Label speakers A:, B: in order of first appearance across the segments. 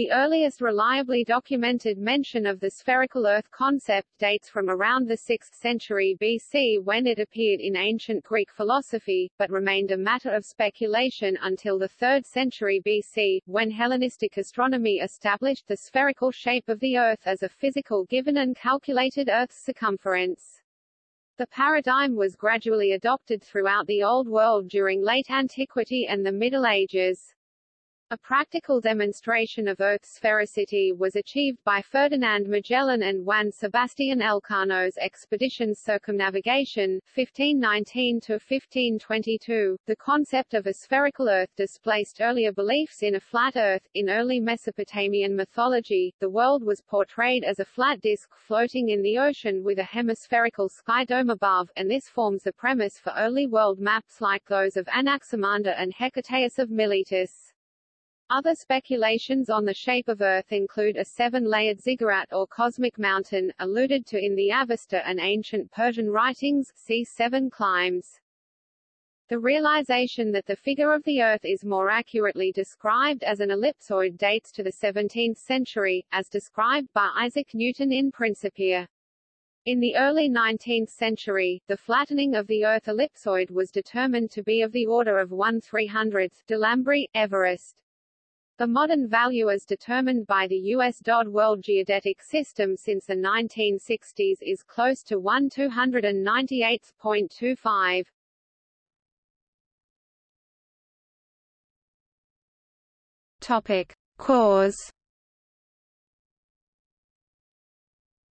A: The earliest reliably documented mention of the spherical Earth concept dates from around the 6th century BC when it appeared in ancient Greek philosophy, but remained a matter of speculation until the 3rd century BC, when Hellenistic astronomy established the spherical shape of the Earth as a physical given and calculated Earth's circumference. The paradigm was gradually adopted throughout the Old World during late antiquity and the Middle Ages. A practical demonstration of Earth's sphericity was achieved by Ferdinand Magellan and Juan Sebastián Elcano's expedition circumnavigation, 1519-1522. The concept of a spherical Earth displaced earlier beliefs in a flat Earth. In early Mesopotamian mythology, the world was portrayed as a flat disk floating in the ocean with a hemispherical sky dome above, and this forms the premise for early world maps like those of Anaximander and Hecataeus of Miletus. Other speculations on the shape of Earth include a seven-layered ziggurat or cosmic mountain, alluded to in the Avesta and ancient Persian writings, see Seven Climes. The realization that the figure of the Earth is more accurately described as an ellipsoid dates to the 17th century, as described by Isaac Newton in Principia. In the early 19th century, the flattening of the Earth ellipsoid was determined to be of the order of 1 300th, Delambre, Everest. The modern value as determined by the U.S. DOD World Geodetic System since the 1960s is close to 1 298.25.
B: Topic. Cause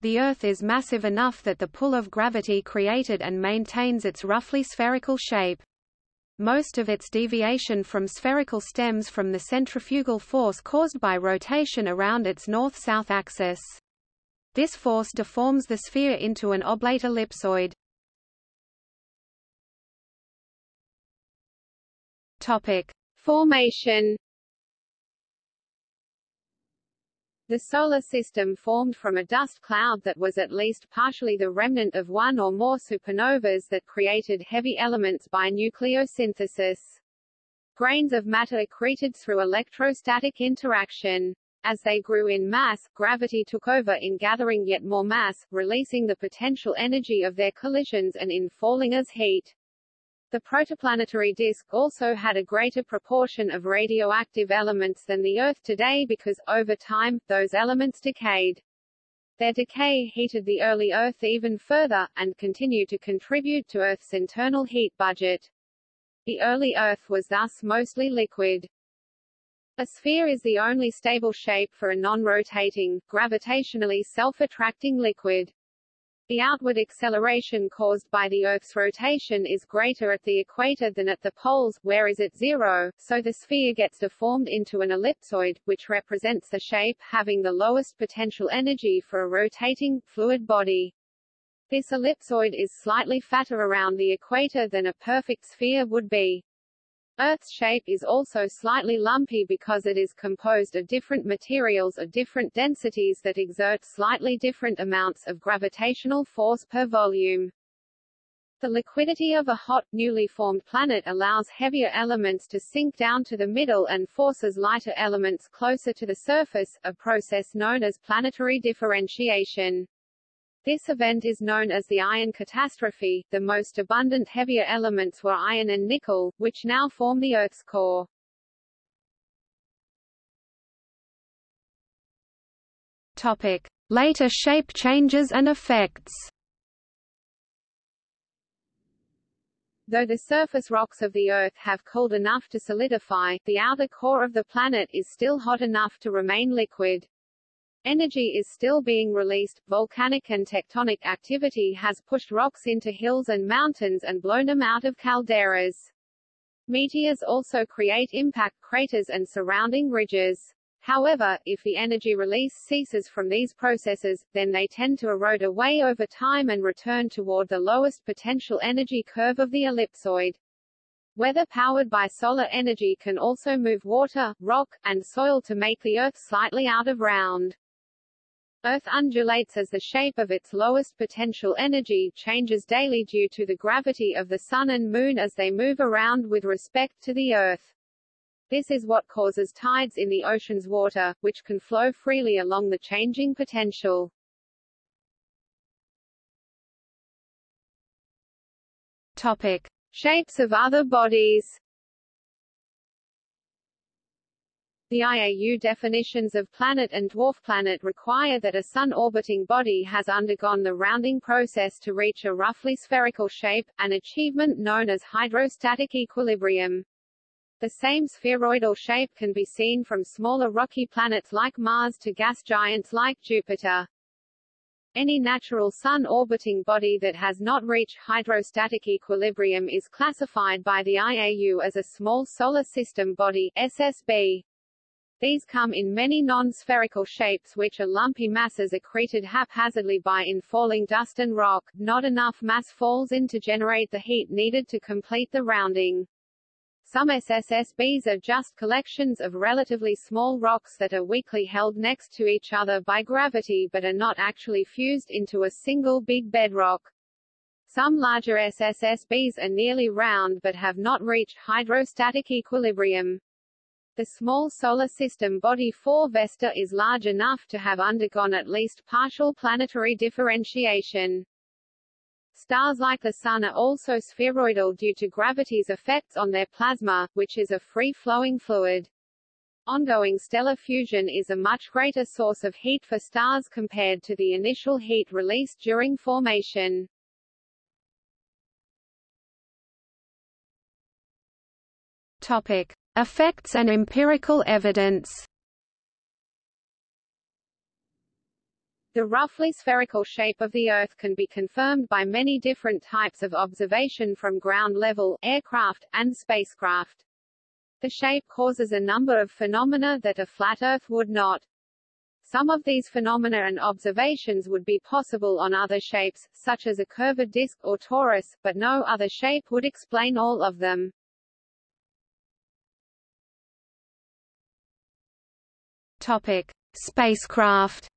B: The Earth is massive enough that the pull of gravity created and maintains its roughly spherical shape. Most of its deviation from spherical stems from the centrifugal force caused by rotation around its north-south axis. This force deforms the sphere into an oblate ellipsoid.
A: Topic: Formation The Solar System formed from a dust cloud that was at least partially the remnant of one or more supernovas that created heavy elements by nucleosynthesis. Grains of matter accreted through electrostatic interaction. As they grew in mass, gravity took over in gathering yet more mass, releasing the potential energy of their collisions and in falling as heat. The protoplanetary disk also had a greater proportion of radioactive elements than the Earth today because, over time, those elements decayed. Their decay heated the early Earth even further, and continued to contribute to Earth's internal heat budget. The early Earth was thus mostly liquid. A sphere is the only stable shape for a non-rotating, gravitationally self-attracting liquid. The outward acceleration caused by the Earth's rotation is greater at the equator than at the poles, where is at zero, so the sphere gets deformed into an ellipsoid, which represents the shape having the lowest potential energy for a rotating, fluid body. This ellipsoid is slightly fatter around the equator than a perfect sphere would be. Earth's shape is also slightly lumpy because it is composed of different materials of different densities that exert slightly different amounts of gravitational force per volume. The liquidity of a hot, newly formed planet allows heavier elements to sink down to the middle and forces lighter elements closer to the surface, a process known as planetary differentiation. This event is known as the iron catastrophe. The most abundant heavier elements were iron and nickel, which now form the Earth's core.
B: Topic: Later shape changes and effects.
A: Though the surface rocks of the Earth have cooled enough to solidify, the outer core of the planet is still hot enough to remain liquid. Energy is still being released, volcanic and tectonic activity has pushed rocks into hills and mountains and blown them out of calderas. Meteors also create impact craters and surrounding ridges. However, if the energy release ceases from these processes, then they tend to erode away over time and return toward the lowest potential energy curve of the ellipsoid. Weather powered by solar energy can also move water, rock, and soil to make the Earth slightly out of round. Earth undulates as the shape of its lowest potential energy changes daily due to the gravity of the Sun and Moon as they move around with respect to the Earth. This is what causes tides in the ocean's water, which can flow freely along the changing potential.
B: Topic:
A: Shapes of other bodies. The IAU definitions of planet and dwarf planet require that a Sun-orbiting body has undergone the rounding process to reach a roughly spherical shape, an achievement known as hydrostatic equilibrium. The same spheroidal shape can be seen from smaller rocky planets like Mars to gas giants like Jupiter. Any natural Sun-orbiting body that has not reached hydrostatic equilibrium is classified by the IAU as a small solar system body SSSB. These come in many non-spherical shapes which are lumpy masses accreted haphazardly by infalling dust and rock. Not enough mass falls in to generate the heat needed to complete the rounding. Some SSSBs are just collections of relatively small rocks that are weakly held next to each other by gravity but are not actually fused into a single big bedrock. Some larger SSSBs are nearly round but have not reached hydrostatic equilibrium. The small solar system body 4 Vesta is large enough to have undergone at least partial planetary differentiation. Stars like the Sun are also spheroidal due to gravity's effects on their plasma, which is a free-flowing fluid. Ongoing stellar fusion is a much greater source of heat for stars compared to the initial heat released during formation.
B: Topic: Effects and empirical evidence.
A: The roughly spherical shape of the Earth can be confirmed by many different types of observation from ground level, aircraft, and spacecraft. The shape causes a number of phenomena that a flat Earth would not. Some of these phenomena and observations would be possible on other shapes, such as a curved disk or torus, but no other shape would explain all of them.
B: Topic: Spacecraft.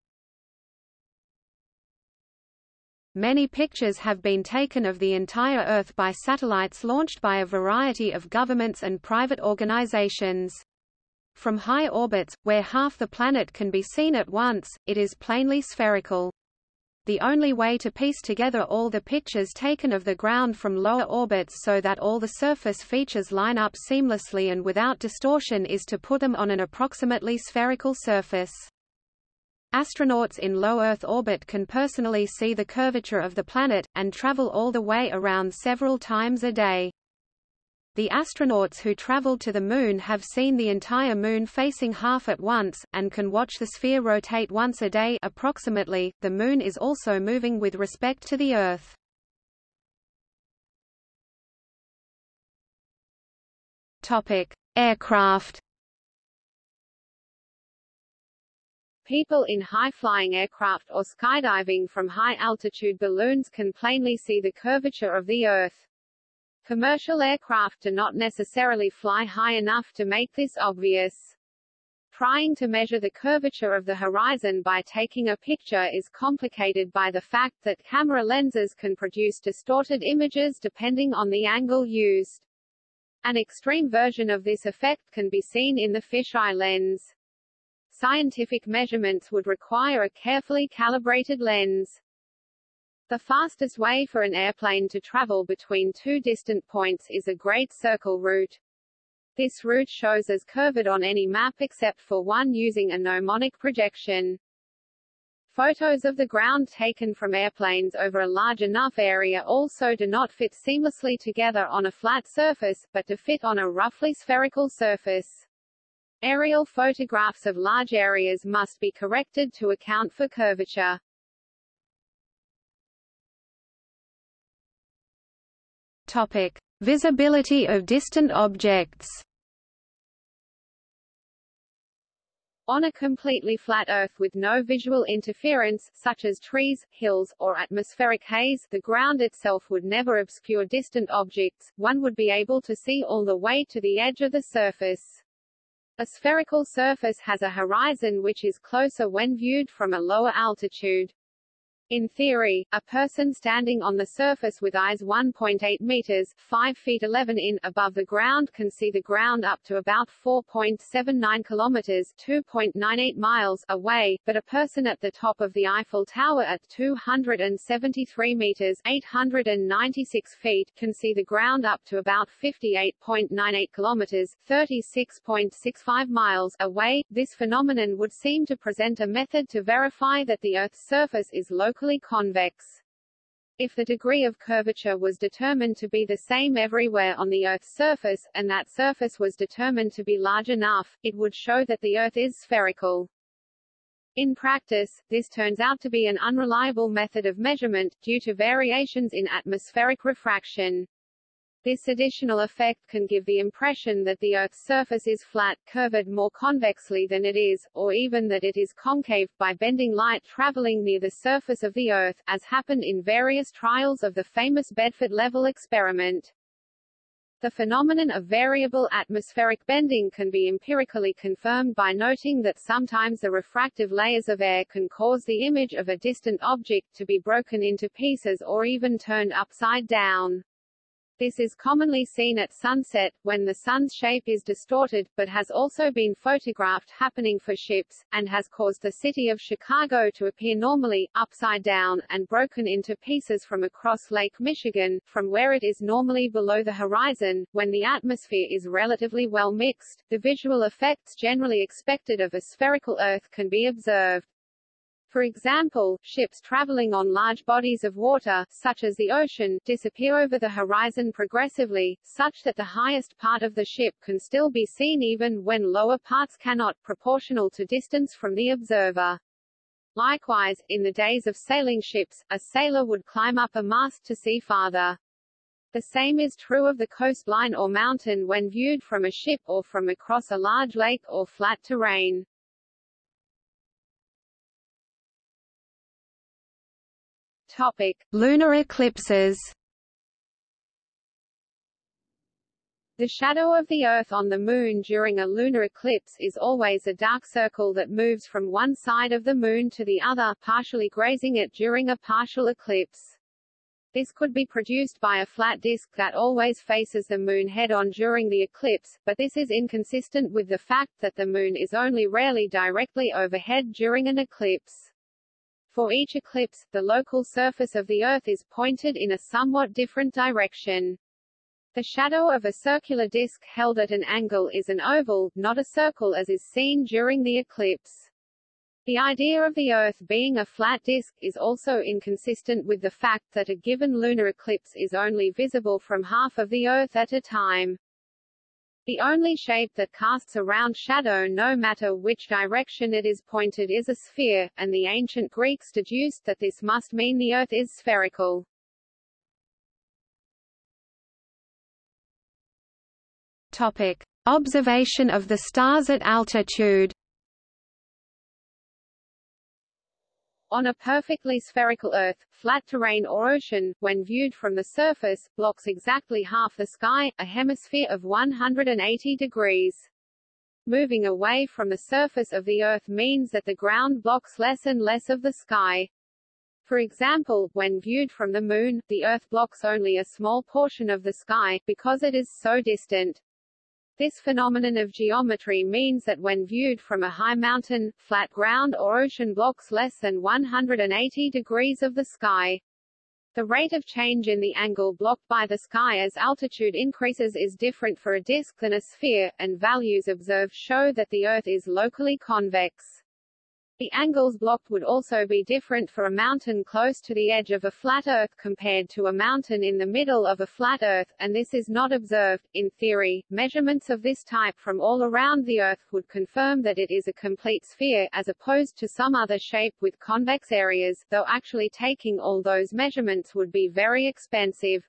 B: Many pictures have been taken of the entire Earth by satellites launched by a variety of governments and private organizations. From high orbits, where half the planet can be seen at once, it is plainly spherical. The only way to piece together all the pictures taken of the ground from lower orbits so that all the surface features line up seamlessly and without distortion is to put them on an approximately spherical surface. Astronauts in low Earth orbit can personally see the curvature of the planet, and travel all the way around several times a day. The astronauts who traveled to the Moon have seen the entire Moon facing half at once, and can watch the sphere rotate once a day approximately. The Moon is also moving with respect to the Earth. Topic: Aircraft.
A: People in high-flying aircraft or skydiving from high-altitude balloons can plainly see the curvature of the Earth. Commercial aircraft do not necessarily fly high enough to make this obvious. Trying to measure the curvature of the horizon by taking a picture is complicated by the fact that camera lenses can produce distorted images depending on the angle used. An extreme version of this effect can be seen in the fisheye lens. Scientific measurements would require a carefully calibrated lens. The fastest way for an airplane to travel between two distant points is a Great Circle route. This route shows as curved on any map except for one using a gnomonic projection. Photos of the ground taken from airplanes over a large enough area also do not fit seamlessly together on a flat surface, but to fit on a roughly spherical surface. Aerial photographs of large areas must be corrected to account for curvature.
B: Topic: Visibility of distant objects.
A: On a completely flat Earth with no visual interference, such as trees, hills, or atmospheric haze, the ground itself would never obscure distant objects, one would be able to see all the way to the edge of the surface. A spherical surface has a horizon which is closer when viewed from a lower altitude. In theory, a person standing on the surface with eyes 1.8 meters 5 feet 11 in above the ground can see the ground up to about 4.79 kilometers 2.98 miles away, but a person at the top of the Eiffel Tower at 273 meters 896 feet can see the ground up to about 58.98 kilometers 36.65 miles away. This phenomenon would seem to present a method to verify that the Earth's surface is local locally convex. If the degree of curvature was determined to be the same everywhere on the Earth's surface, and that surface was determined to be large enough, it would show that the Earth is spherical. In practice, this turns out to be an unreliable method of measurement, due to variations in atmospheric refraction. This additional effect can give the impression that the Earth's surface is flat, curved more convexly than it is, or even that it is concave, by bending light traveling near the surface of the Earth, as happened in various trials of the famous Bedford level experiment. The phenomenon of variable atmospheric bending can be empirically confirmed by noting that sometimes the refractive layers of air can cause the image of a distant object to be broken into pieces or even turned upside down. This is commonly seen at sunset, when the sun's shape is distorted, but has also been photographed happening for ships, and has caused the city of Chicago to appear normally, upside down, and broken into pieces from across Lake Michigan, from where it is normally below the horizon. When the atmosphere is relatively well mixed, the visual effects generally expected of a spherical Earth can be observed. For example, ships traveling on large bodies of water, such as the ocean, disappear over the horizon progressively, such that the highest part of the ship can still be seen even when lower parts cannot, proportional to distance from the observer. Likewise, in the days of sailing ships, a sailor would climb up a mast to see farther. The same is true of the coastline or mountain when viewed from a ship or from across a large lake or flat terrain.
B: Topic: Lunar eclipses.
A: The shadow of the Earth on the Moon during a lunar eclipse is always a dark circle that moves from one side of the Moon to the other, partially grazing it during a partial eclipse. This could be produced by a flat disk that always faces the Moon head-on during the eclipse, but this is inconsistent with the fact that the Moon is only rarely directly overhead during an eclipse. For each eclipse, the local surface of the Earth is pointed in a somewhat different direction. The shadow of a circular disk held at an angle is an oval, not a circle as is seen during the eclipse. The idea of the Earth being a flat disk is also inconsistent with the fact that a given lunar eclipse is only visible from half of the Earth at a time. The only shape that casts a round shadow no matter which direction it is pointed is a sphere, and the ancient Greeks deduced that this must mean the Earth is spherical.
B: Topic. Observation of the stars at altitude
A: On a perfectly spherical Earth, flat terrain or ocean, when viewed from the surface, blocks exactly half the sky, a hemisphere of 180 degrees. Moving away from the surface of the Earth means that the ground blocks less and less of the sky. For example, when viewed from the Moon, the Earth blocks only a small portion of the sky, because it is so distant. This phenomenon of geometry means that when viewed from a high mountain, flat ground or ocean blocks less than 180 degrees of the sky. The rate of change in the angle blocked by the sky as altitude increases is different for a disk than a sphere, and values observed show that the Earth is locally convex. The angles blocked would also be different for a mountain close to the edge of a flat Earth compared to a mountain in the middle of a flat Earth, and this is not observed. In theory, measurements of this type from all around the Earth would confirm that it is a complete sphere, as opposed to some other shape with convex areas, though actually taking all those measurements would be very expensive.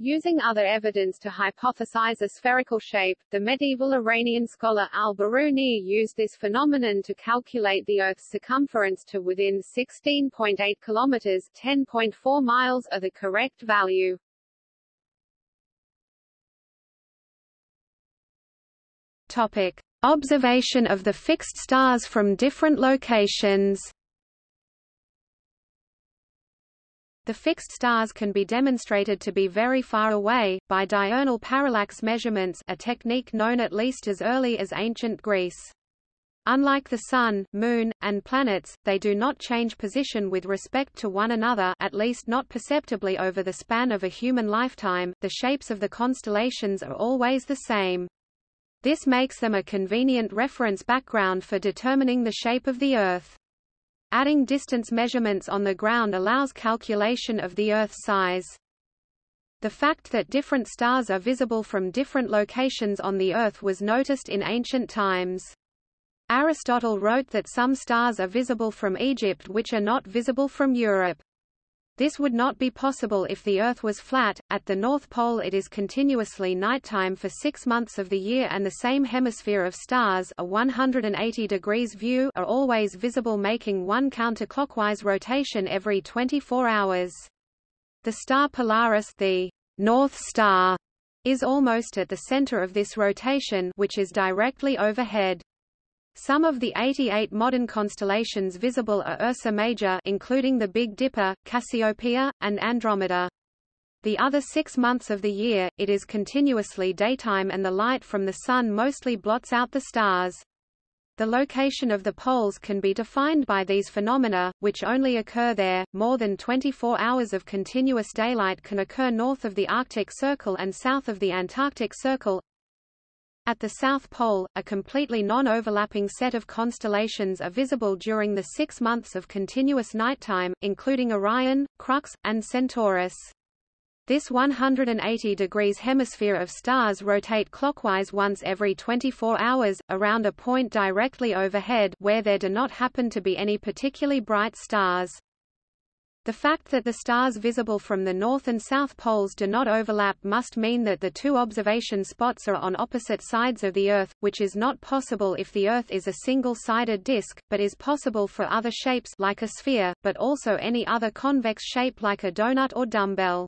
A: Using other evidence to hypothesize a spherical shape, the medieval Iranian scholar al-Biruni used this phenomenon to calculate the Earth's circumference to within 16.8 kilometers (10.4 miles) of the correct value.
B: Topic: Observation of the fixed stars from different locations. The fixed stars can be demonstrated to be very far away, by diurnal parallax measurements a technique known at least as early as ancient Greece. Unlike the Sun, Moon, and planets, they do not change position with respect to one another at least not perceptibly over the span of a human lifetime, the shapes of the constellations are always the same. This makes them a convenient reference background for determining the shape of the Earth. Adding distance measurements on the ground allows calculation of the Earth's size. The fact that different stars are visible from different locations on the Earth was noticed in ancient times. Aristotle wrote that some stars are visible from Egypt which are not visible from Europe. This would not be possible if the Earth was flat. At the North Pole it is continuously nighttime for six months of the year and the same hemisphere of stars a 180 degrees view are always visible making one counterclockwise rotation every 24 hours. The star Polaris the North Star is almost at the center of this rotation which is directly overhead. Some of the 88 modern constellations visible are Ursa Major including the Big Dipper, Cassiopeia, and Andromeda. The other six months of the year, it is continuously daytime and the light from the Sun mostly blots out the stars. The location of the poles can be defined by these phenomena, which only occur there. More than 24 hours of continuous daylight can occur north of the Arctic Circle and south of the Antarctic Circle, at the South Pole, a completely non-overlapping set of constellations are visible during the six months of continuous nighttime, including Orion, Crux, and Centaurus. This 180 degrees hemisphere of stars rotate clockwise once every 24 hours, around a point directly overhead where there do not happen to be any particularly bright stars. The fact that the stars visible from the north and south poles do not overlap must mean that the two observation spots are on opposite sides of the Earth, which is not possible if the Earth is a single-sided disk, but is possible for other shapes like a sphere, but also any other convex shape like a donut or dumbbell.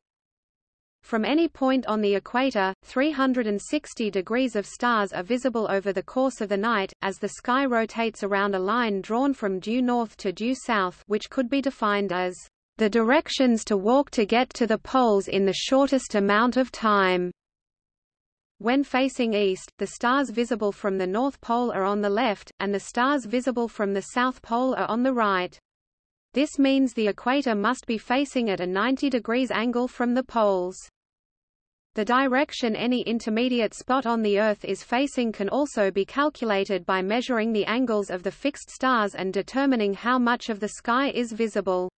B: From any point on the equator, 360 degrees of stars are visible over the course of the night, as the sky rotates around a line drawn from due north to due south which could be defined as the directions to walk to get to the poles in the shortest amount of time. When facing east, the stars visible from the North Pole are on the left, and the stars visible from the South Pole are on the right. This means the equator must be facing at a 90 degrees angle from the poles. The direction any intermediate spot on the Earth is facing can also be calculated by measuring the angles of the fixed stars and determining how much of the sky is visible.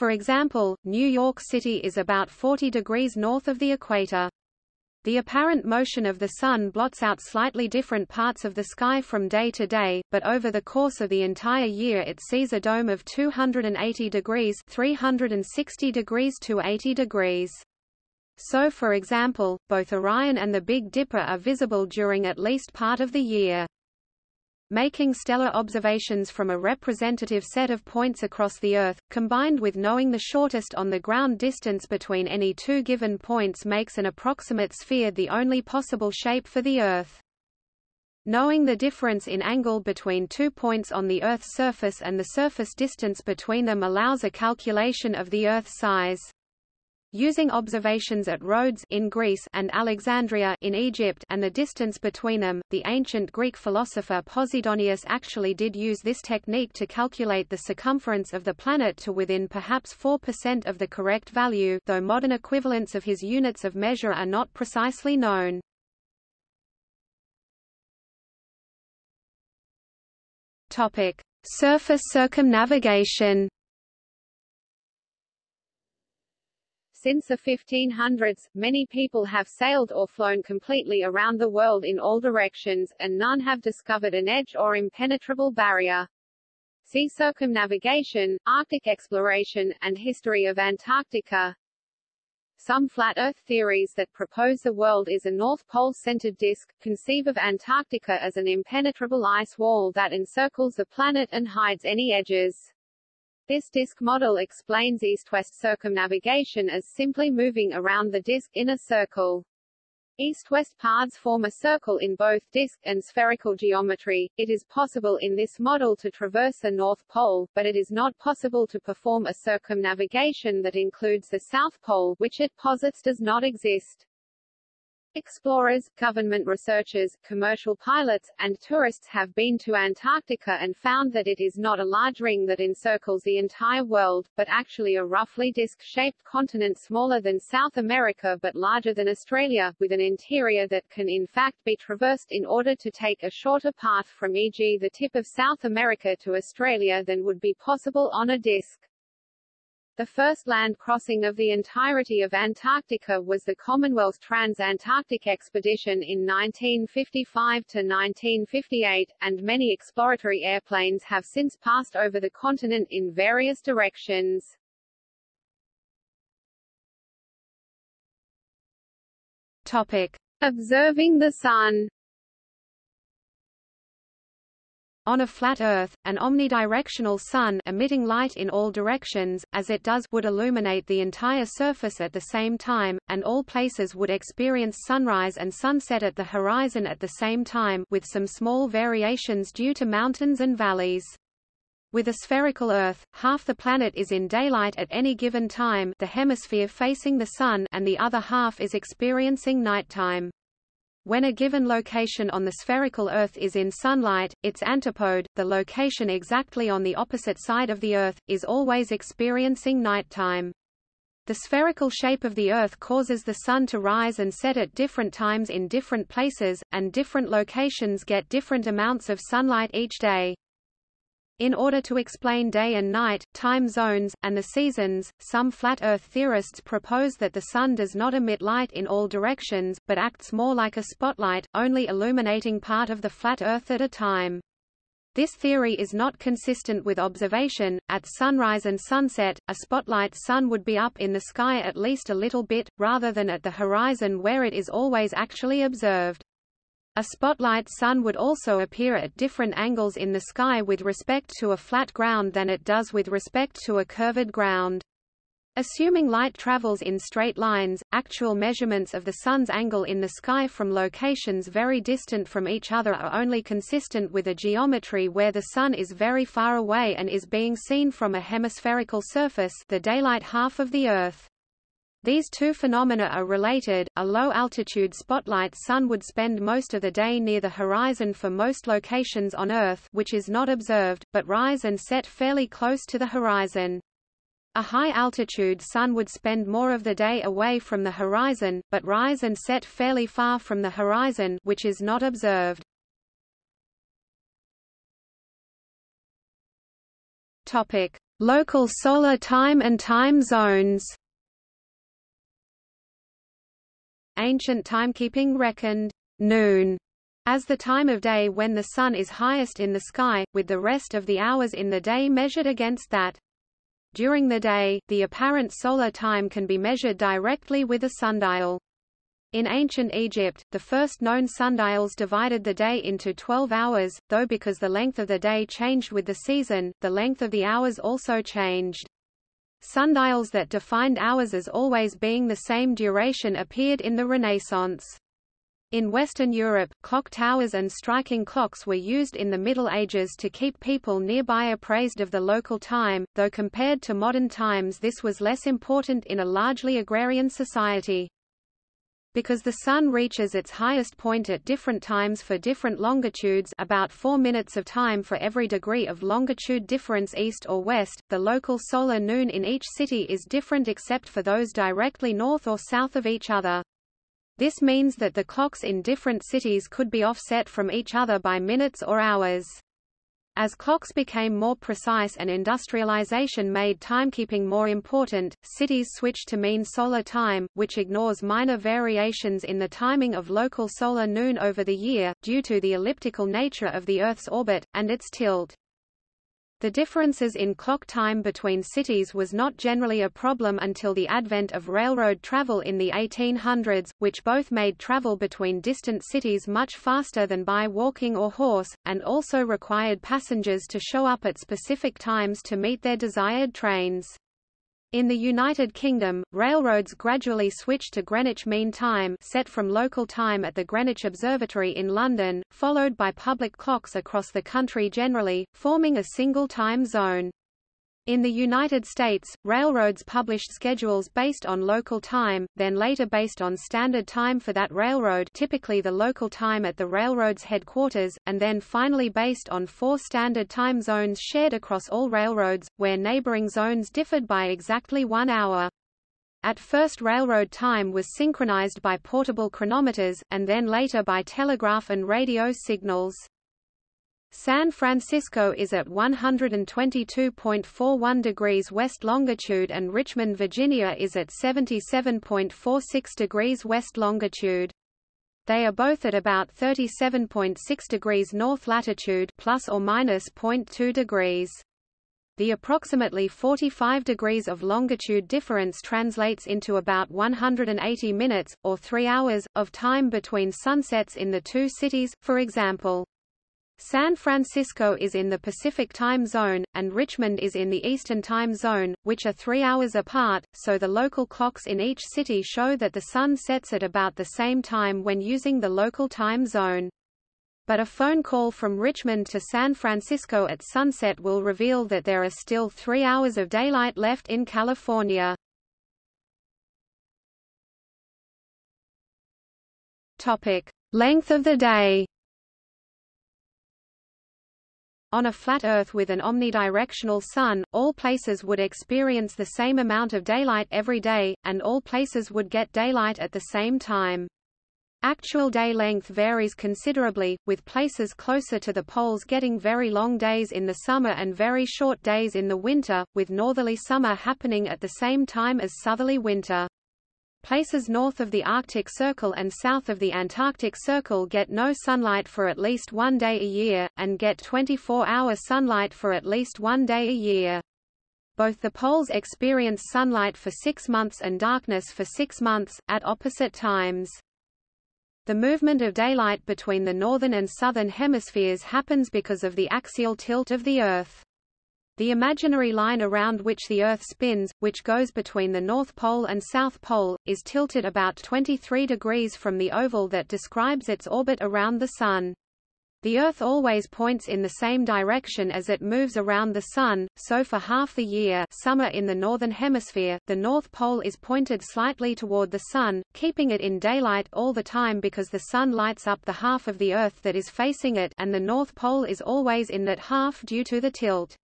B: For example, New York City is about 40 degrees north of the equator. The apparent motion of the Sun blots out slightly different parts of the sky from day to day, but over the course of the entire year it sees a dome of 280 degrees 360 degrees to 80 degrees. So for example, both Orion and the Big Dipper are visible during at least part of the year. Making stellar observations from a representative set of points across the Earth, combined with knowing the shortest on-the-ground distance between any two given points makes an approximate sphere the only possible shape for the Earth. Knowing the difference in angle between two points on the Earth's surface and the surface distance between them allows a calculation of the Earth's size. Using observations at Rhodes in Greece and Alexandria in Egypt and the distance between them, the ancient Greek philosopher Posidonius actually did use this technique to calculate the circumference of the planet to within perhaps 4% of the correct value though modern equivalents of his units of measure are not precisely known. Surface circumnavigation
A: Since the 1500s, many people have sailed or flown completely around the world in all directions, and none have discovered an edge or impenetrable barrier. See circumnavigation, Arctic exploration, and history of Antarctica. Some flat Earth theories that propose the world is a North Pole-centered disk, conceive of Antarctica as an impenetrable ice wall that encircles the planet and hides any edges. This disk model explains east-west circumnavigation as simply moving around the disk in a circle. East-west paths form a circle in both disk and spherical geometry. It is possible in this model to traverse the North Pole, but it is not possible to perform a circumnavigation that includes the South Pole, which it posits does not exist. Explorers, government researchers, commercial pilots, and tourists have been to Antarctica and found that it is not a large ring that encircles the entire world, but actually a roughly disc-shaped continent smaller than South America but larger than Australia, with an interior that can in fact be traversed in order to take a shorter path from e.g. the tip of South America to Australia than would be possible on a disc. The first land crossing of the entirety of Antarctica was the Commonwealth Trans-Antarctic Expedition in 1955–1958, and many exploratory airplanes have since passed over the continent in various directions.
B: Topic.
A: Observing the Sun
B: On a flat Earth, an omnidirectional sun emitting light in all directions, as it does would illuminate the entire surface at the same time, and all places would experience sunrise and sunset at the horizon at the same time with some small variations due to mountains and valleys. With a spherical Earth, half the planet is in daylight at any given time the hemisphere facing the Sun and the other half is experiencing nighttime. When a given location on the spherical Earth is in sunlight, its antipode, the location exactly on the opposite side of the Earth, is always experiencing nighttime. The spherical shape of the Earth causes the Sun to rise and set at different times in different places, and different locations get different amounts of sunlight each day. In order to explain day and night, time zones, and the seasons, some flat Earth theorists propose that the Sun does not emit light in all directions, but acts more like a spotlight, only illuminating part of the flat Earth at a time. This theory is not consistent with observation. At sunrise and sunset, a spotlight sun would be up in the sky at least a little bit, rather than at the horizon where it is always actually observed. A spotlight sun would also appear at different angles in the sky with respect to a flat ground than it does with respect to a curved ground. Assuming light travels in straight lines, actual measurements of the sun's angle in the sky from locations very distant from each other are only consistent with a geometry where the sun is very far away and is being seen from a hemispherical surface the daylight half of the Earth. These two phenomena are related. A low-altitude spotlight sun would spend most of the day near the horizon for most locations on Earth which is not observed, but rise and set fairly close to the horizon. A high-altitude sun would spend more of the day away from the horizon, but rise and set fairly far from the horizon which is not observed. Topic: Local solar time and time zones. Ancient timekeeping reckoned noon as the time of day when the sun is highest in the sky, with the rest of the hours in the day measured against that. During the day, the apparent solar time can be measured directly with a sundial. In ancient Egypt, the first known sundials divided the day into 12 hours, though because the length of the day changed with the season, the length of the hours also changed. Sundials that defined hours as always being the same duration appeared in the Renaissance. In Western Europe, clock towers and striking clocks were used in the Middle Ages to keep people nearby appraised of the local time, though compared to modern times this was less important in a largely agrarian society. Because the Sun reaches its highest point at different times for different longitudes about 4 minutes of time for every degree of longitude difference east or west, the local solar noon in each city is different except for those directly north or south of each other. This means that the clocks in different cities could be offset from each other by minutes or hours. As clocks became more precise and industrialization made timekeeping more important, cities switched to mean solar time, which ignores minor variations in the timing of local solar noon over the year, due to the elliptical nature of the Earth's orbit, and its tilt. The differences in clock time between cities was not generally a problem until the advent of railroad travel in the 1800s, which both made travel between distant cities much faster than by walking or horse, and also required passengers to show up at specific times to meet their desired trains. In the United Kingdom, railroads gradually switched to Greenwich Mean Time set from local time at the Greenwich Observatory in London, followed by public clocks across the country generally, forming a single time zone. In the United States, railroads published schedules based on local time, then later based on standard time for that railroad typically the local time at the railroad's headquarters, and then finally based on four standard time zones shared across all railroads, where neighboring zones differed by exactly one hour. At first railroad time was synchronized by portable chronometers, and then later by telegraph and radio signals. San Francisco is at 122.41 degrees west longitude and Richmond, Virginia is at 77.46 degrees west longitude. They are both at about 37.6 degrees north latitude plus or minus 0.2 degrees. The approximately 45 degrees of longitude difference translates into about 180 minutes, or 3 hours, of time between sunsets in the two cities, for example. San Francisco is in the Pacific time zone, and Richmond is in the Eastern time zone, which are three hours apart, so the local clocks in each city show that the sun sets at about the same time when using the local time zone. But a phone call from Richmond to San Francisco at sunset will reveal that there are still three hours of daylight left in California. Topic. Length of the day on a flat Earth with an omnidirectional sun, all places would experience the same amount of daylight every day, and all places would get daylight at the same time. Actual day length varies considerably, with places closer to the poles getting very long days in the summer and very short days in the winter, with northerly summer happening at the same time as southerly winter. Places north of the Arctic Circle and south of the Antarctic Circle get no sunlight for at least one day a year, and get 24-hour sunlight for at least one day a year. Both the poles experience sunlight for six months and darkness for six months, at opposite times. The movement of daylight between the northern and southern hemispheres happens because of the axial tilt of the Earth. The imaginary line around which the Earth spins, which goes between the North Pole and South Pole, is tilted about 23 degrees from the oval that describes its orbit around the Sun. The Earth always points in the same direction as it moves around the Sun, so for half the year summer in the Northern Hemisphere, the North Pole is pointed slightly toward the Sun, keeping it in daylight all the time because the Sun lights up the half of the Earth that is facing it and the North Pole is always in that half due to the tilt.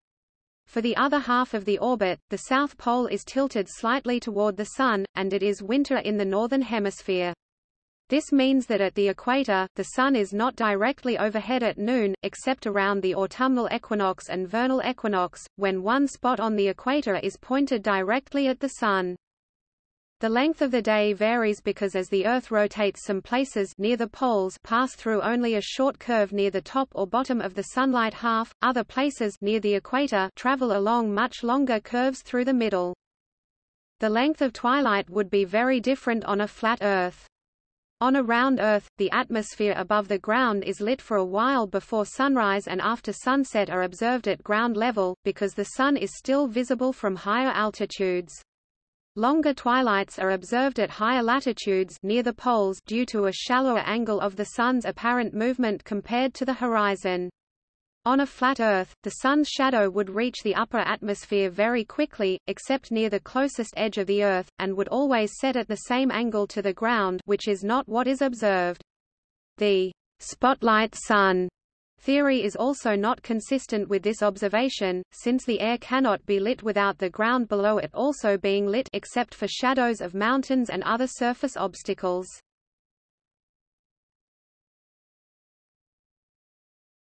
B: For the other half of the orbit, the south pole is tilted slightly toward the Sun, and it is winter in the northern hemisphere. This means that at the equator, the Sun is not directly overhead at noon, except around the autumnal equinox and vernal equinox, when one spot on the equator is pointed directly at the Sun. The length of the day varies because as the Earth rotates some places near the poles pass through only a short curve near the top or bottom of the sunlight half, other places near the equator travel along much longer curves through the middle. The length of twilight would be very different on a flat Earth. On a round Earth, the atmosphere above the ground is lit for a while before sunrise and after sunset are observed at ground level, because the Sun is still visible from higher altitudes. Longer twilights are observed at higher latitudes near the poles due to a shallower angle of the Sun's apparent movement compared to the horizon. On a flat Earth, the Sun's shadow would reach the upper atmosphere very quickly, except near the closest edge of the Earth, and would always set at the same angle to the ground which is not what is observed. The spotlight sun Theory is also not consistent with this observation, since the air cannot be lit without the ground below it also being lit except for shadows of mountains and other surface obstacles.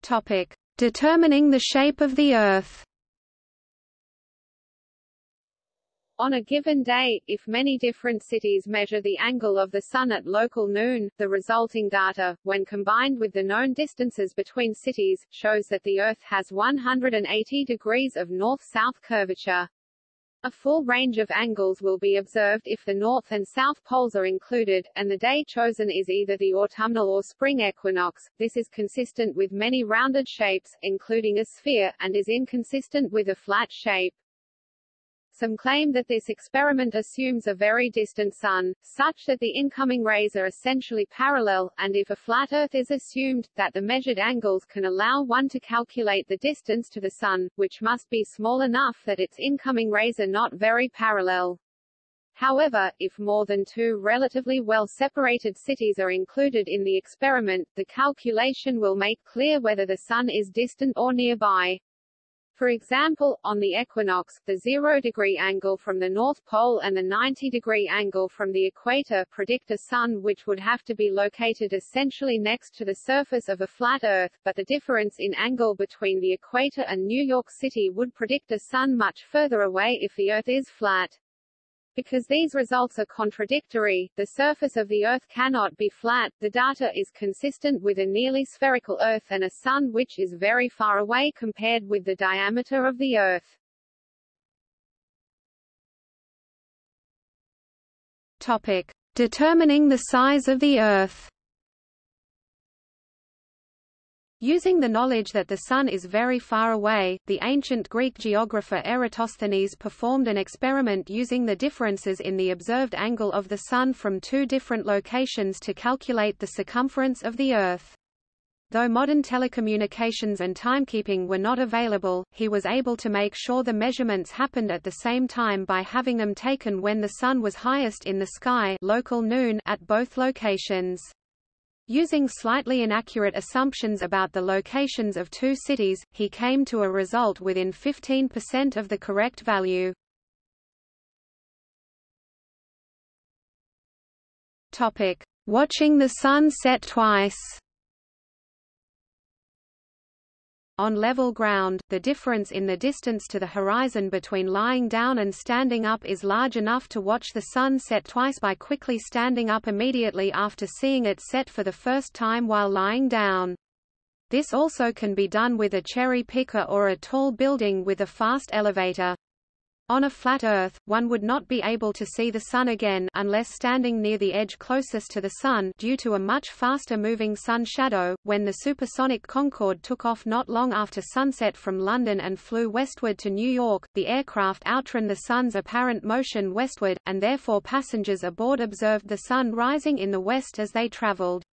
B: Topic: Determining the shape of the Earth.
A: On a given day, if many different cities measure the angle of the Sun at local noon, the resulting data, when combined with the known distances between cities, shows that the Earth has 180 degrees of north-south curvature. A full range of angles will be observed if the north and south poles are included, and the day chosen is either the autumnal or spring equinox. This is consistent with many rounded shapes, including a sphere, and is inconsistent with a flat shape. Some claim that this experiment assumes a very distant Sun, such that the incoming rays are essentially parallel, and if a flat Earth is assumed, that the measured angles can allow one to calculate the distance to the Sun, which must be small enough that its incoming rays are not very parallel. However, if more than two relatively well-separated cities are included in the experiment, the calculation will make clear whether the Sun is distant or nearby. For example, on the equinox, the zero-degree angle from the North Pole and the 90-degree angle from the equator predict a Sun which would have to be located essentially next to the surface of a flat Earth, but the difference in angle between the equator and New York City would predict a Sun much further away if the Earth is flat. Because these results are contradictory, the surface of the Earth cannot be flat, the data is consistent with a nearly spherical Earth and a Sun which is very far away compared with the diameter of the Earth.
B: Topic. Determining the size of the Earth Using the knowledge that the Sun is very far away, the ancient Greek geographer Eratosthenes performed an experiment using the differences in the observed angle of the Sun from two different locations to calculate the circumference of the Earth. Though modern telecommunications and timekeeping were not available, he was able to make sure the measurements happened at the same time by having them taken when the Sun was highest in the sky local noon at both locations. Using slightly inaccurate assumptions about the locations of two cities, he came to a result within 15% of the correct value. Watching the sun set twice. On level ground, the difference in the distance to the horizon between lying down and standing up is large enough to watch the sun set twice by quickly standing up immediately after seeing it set for the first time while lying down. This also can be done with a cherry picker or a tall building with a fast elevator. On a flat Earth, one would not be able to see the Sun again unless standing near the edge closest to the Sun due to a much faster moving Sun shadow. When the supersonic Concorde took off not long after sunset from London and flew westward to New York, the aircraft outran the Sun's apparent motion westward, and therefore passengers aboard observed the Sun rising in the west as they traveled.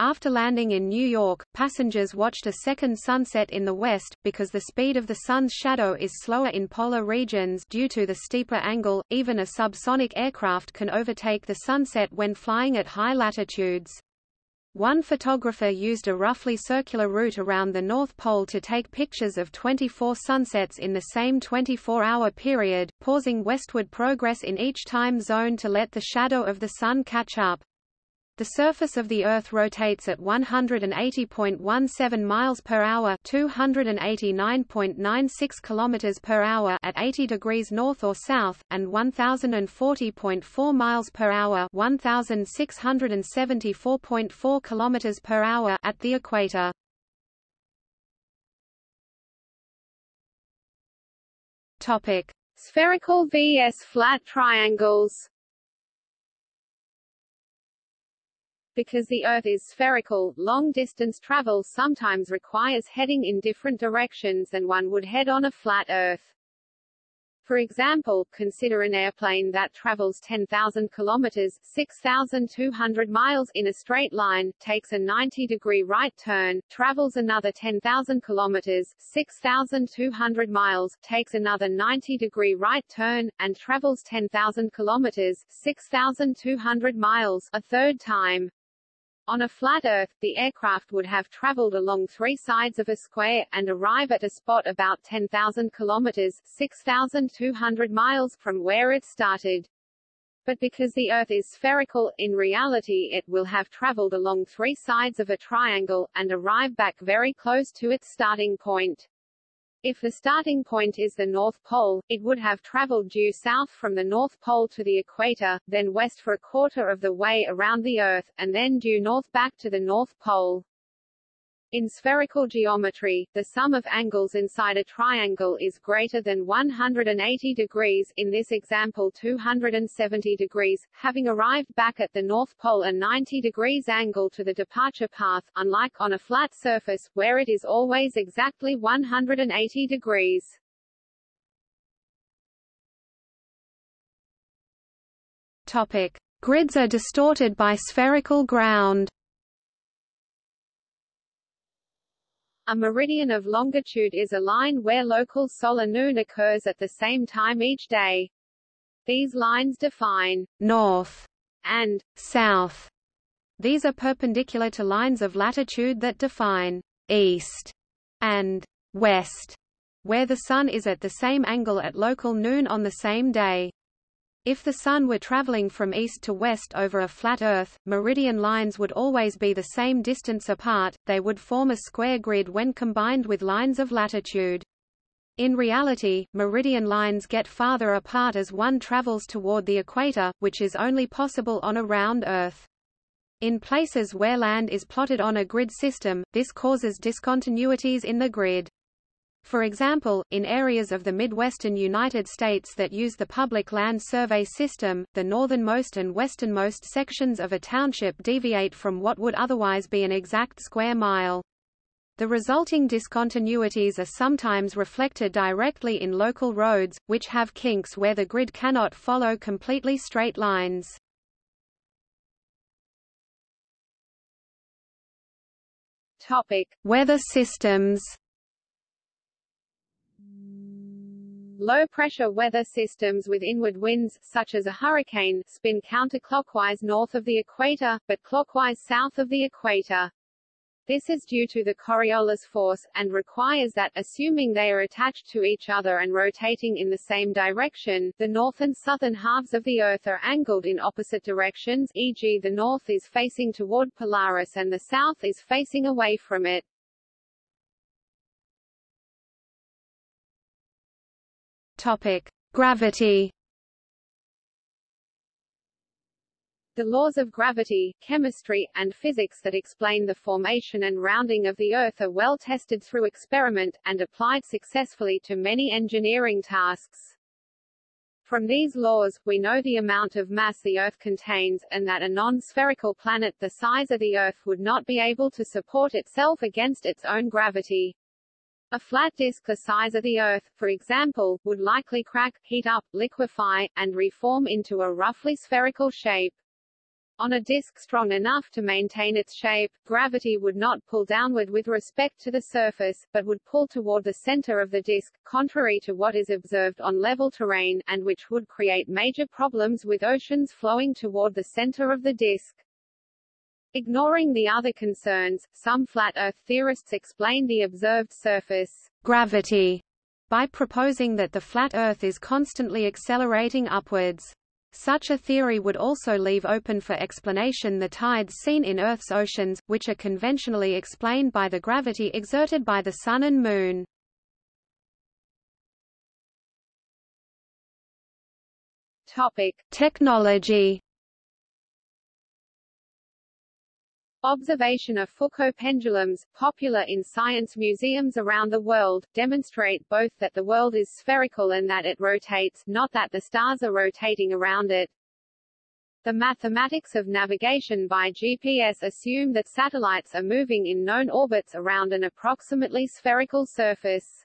B: After landing in New York, passengers watched a second sunset in the west, because the speed of the sun's shadow is slower in polar regions due to the steeper angle, even a subsonic aircraft can overtake the sunset when flying at high latitudes. One photographer used a roughly circular route around the North Pole to take pictures of 24 sunsets in the same 24-hour period, pausing westward progress in each time zone to let the shadow of the sun catch up. The surface of the Earth rotates at 180.17 miles per hour, 289.96 kilometers per hour at 80 degrees north or south, and 1040.4 miles per hour, 1674.4 kilometers per hour at the equator.
A: Topic: Spherical vs flat triangles. Because the Earth is spherical, long-distance travel sometimes requires heading in different directions than one would head on a flat Earth. For example, consider an airplane that travels 10,000 kilometers 6,200 miles in a straight line, takes a 90-degree right turn, travels another 10,000 kilometers 6,200 miles, takes another 90-degree right turn, and travels 10,000 kilometers 6,200 miles a third time. On a flat Earth, the aircraft would have traveled along three sides of a square, and arrive at a spot about 10,000 kilometers 6,200 miles from where it started. But because the Earth is spherical, in reality it will have traveled along three sides of a triangle, and arrive back very close to its starting point. If the starting point is the North Pole, it would have traveled due south from the North Pole to the equator, then west for a quarter of the way around the Earth, and then due north back to the North Pole. In spherical geometry, the sum of angles inside a triangle is greater than 180 degrees in this example 270 degrees, having arrived back at the North Pole a 90 degrees angle to the departure path, unlike on a flat surface, where it is always exactly 180 degrees.
B: Topic. Grids are distorted by spherical ground.
A: A meridian of longitude is a line where local solar noon occurs at the same time each day. These lines define
B: north
A: and
B: south. These are perpendicular to lines of latitude that define east and west, where the Sun is at the same angle at local noon on the same day. If the Sun were traveling from east to west over a flat Earth, meridian lines would always be the same distance apart, they would form a square grid when combined with lines of latitude. In reality, meridian lines get farther apart as one travels toward the equator, which is only possible on a round Earth. In places where land is plotted on a grid system, this causes discontinuities in the grid. For example, in areas of the Midwestern United States that use the Public Land Survey system, the northernmost and westernmost sections of a township deviate from what would otherwise be an exact square mile. The resulting discontinuities are sometimes reflected directly in local roads, which have kinks where the grid cannot follow completely straight lines.
A: Topic:
B: Weather systems.
A: Low-pressure weather systems with inward winds, such as a hurricane, spin counterclockwise north of the equator, but clockwise south of the equator. This is due to the Coriolis force, and requires that, assuming they are attached to each other and rotating in the same direction, the north and southern halves of the Earth are angled in opposite directions e.g. the north is facing toward Polaris and the south is facing away from it.
B: Topic. Gravity
A: The laws of gravity, chemistry, and physics that explain the formation and rounding of the Earth are well tested through experiment, and applied successfully to many engineering tasks. From these laws, we know the amount of mass the Earth contains, and that a non-spherical planet the size of the Earth would not be able to support itself against its own gravity. A flat disk the size of the Earth, for example, would likely crack, heat up, liquefy, and reform into a roughly spherical shape. On a disk strong enough to maintain its shape, gravity would not pull downward with respect to the surface, but would pull toward the center of the disk, contrary to what is observed on level terrain, and which would create major problems with oceans flowing toward the center of the disk. Ignoring the other concerns, some flat Earth theorists explain the observed surface
B: gravity by proposing that the flat Earth is constantly accelerating upwards. Such a theory would also leave open for explanation the tides seen in Earth's oceans, which are conventionally explained by the gravity exerted by the Sun and Moon.
A: Topic.
B: Technology
A: Observation of Foucault pendulums, popular in science museums around the world, demonstrate both that the world is spherical and that it rotates, not that the stars are rotating around it. The mathematics of navigation by GPS assume that satellites are moving in known orbits around an approximately spherical surface.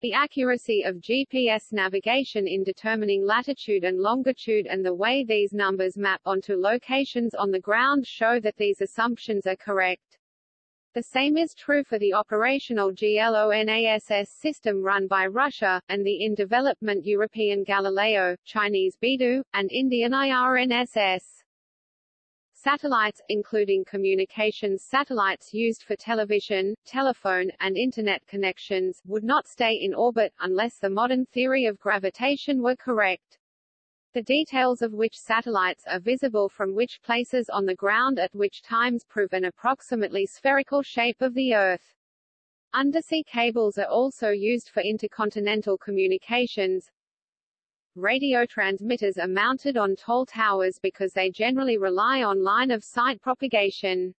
A: The accuracy of GPS navigation in determining latitude and longitude and the way these numbers map onto locations on the ground show that these assumptions are correct. The same is true for the operational GLONASS system run by Russia, and the in-development European Galileo, Chinese BeiDou, and Indian IRNSS. Satellites, including communications satellites used for television, telephone, and Internet connections, would not stay in orbit, unless the modern theory of gravitation were correct. The details of which satellites are visible from which places on the ground at which times prove an approximately spherical shape of the Earth. Undersea cables are also used for intercontinental communications, radio transmitters are mounted on tall towers because they generally rely on line-of-sight propagation.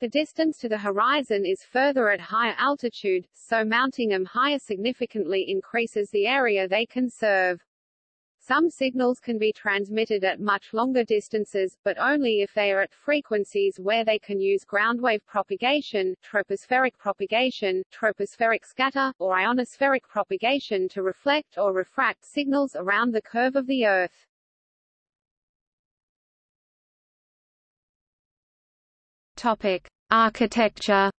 A: The distance to the horizon is further at higher altitude, so mounting them higher significantly increases the area they can serve. Some signals can be transmitted at much longer distances, but only if they are at frequencies where they can use groundwave propagation, tropospheric propagation, tropospheric scatter, or ionospheric propagation to reflect or refract signals around the curve of the Earth.
B: Topic: Architecture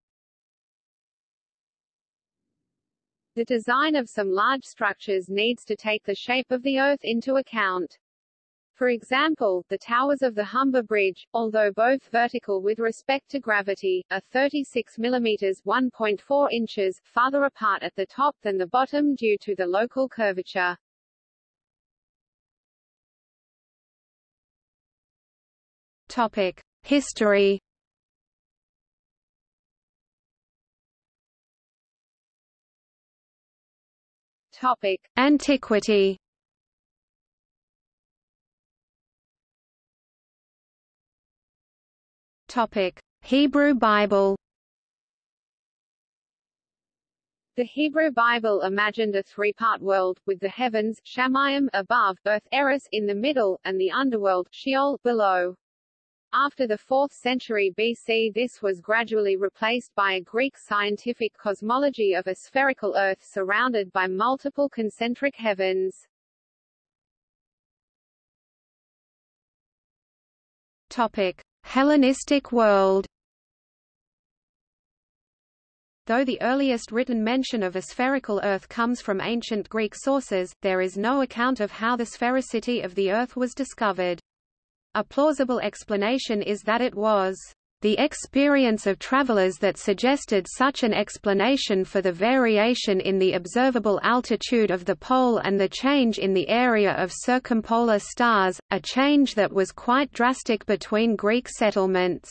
A: The design of some large structures needs to take the shape of the Earth into account. For example, the towers of the Humber Bridge, although both vertical with respect to gravity, are 36 mm 1.4 inches farther apart at the top than the bottom due to the local curvature.
B: Topic: History.
A: Topic:
B: Antiquity. Topic: Hebrew Bible.
A: The Hebrew Bible imagined a three-part world, with the heavens above, earth Eris in the middle, and the underworld Sheol below. After the 4th century BC this was gradually replaced by a Greek scientific cosmology of a spherical Earth surrounded by multiple concentric heavens.
B: Topic: Hellenistic world. Though the earliest written mention of a spherical Earth comes from ancient Greek sources, there is no account of how the sphericity of the Earth was discovered. A plausible explanation is that it was the experience of travelers that suggested such an explanation for the variation in the observable altitude of the pole and the change in the area of circumpolar stars, a change that was quite drastic between Greek settlements.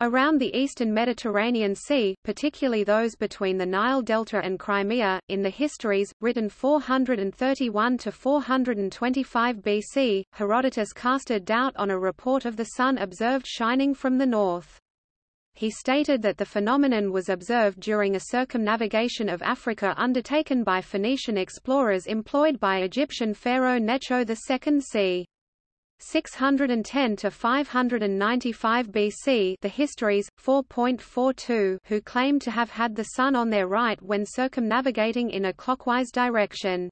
B: Around the eastern Mediterranean Sea, particularly those between the Nile Delta and Crimea, in the histories, written 431 to 425 BC, Herodotus casted doubt on a report of the sun observed shining from the north. He stated that the phenomenon was observed during a circumnavigation of Africa undertaken by Phoenician explorers employed by Egyptian pharaoh Necho II c. 610 to 595 BC the histories 4.42 who claim to have had the sun on their right when circumnavigating in a clockwise direction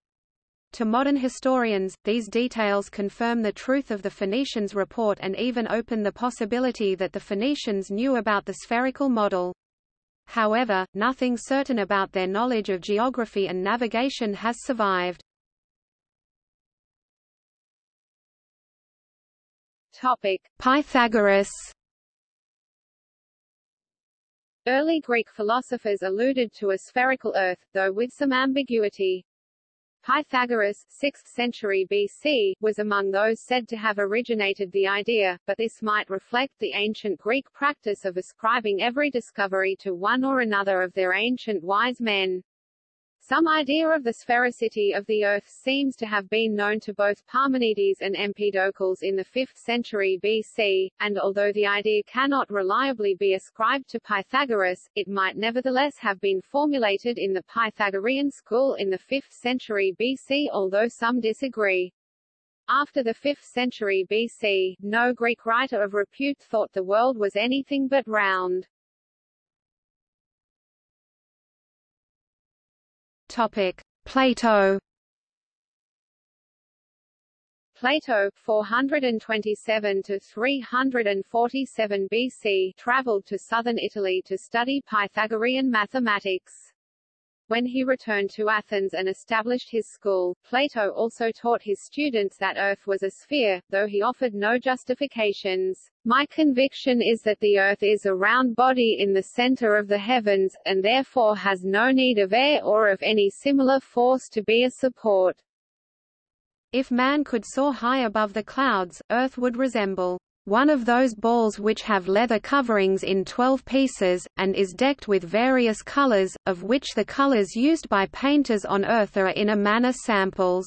B: to modern historians, these details confirm the truth of the Phoenicians' report and even open the possibility that the Phoenicians knew about the spherical model. However, nothing certain about their knowledge of geography and navigation has survived.
A: Topic:
B: Pythagoras.
A: Early Greek philosophers alluded to a spherical Earth, though with some ambiguity. Pythagoras 6th century BC, was among those said to have originated the idea, but this might reflect the ancient Greek practice of ascribing every discovery to one or another of their ancient wise men. Some idea of the sphericity of the Earth seems to have been known to both Parmenides and Empedocles in the 5th century BC, and although the idea cannot reliably be ascribed to Pythagoras, it might nevertheless have been formulated in the Pythagorean school in the 5th century BC although some disagree. After the 5th century BC, no Greek writer of repute thought the world was anything but round.
B: Topic: Plato.
A: Plato 427 to 347 BC traveled to southern Italy to study Pythagorean mathematics. When he returned to Athens and established his school, Plato also taught his students that Earth was a sphere, though he offered no justifications. My conviction is that the Earth is a round body in the center of the heavens, and therefore has no need of air or of any similar force to be a support.
B: If man could soar high above the clouds, Earth would resemble one of those balls which have leather coverings in 12 pieces, and is decked with various colors, of which the colors used by painters on earth are in a manner samples.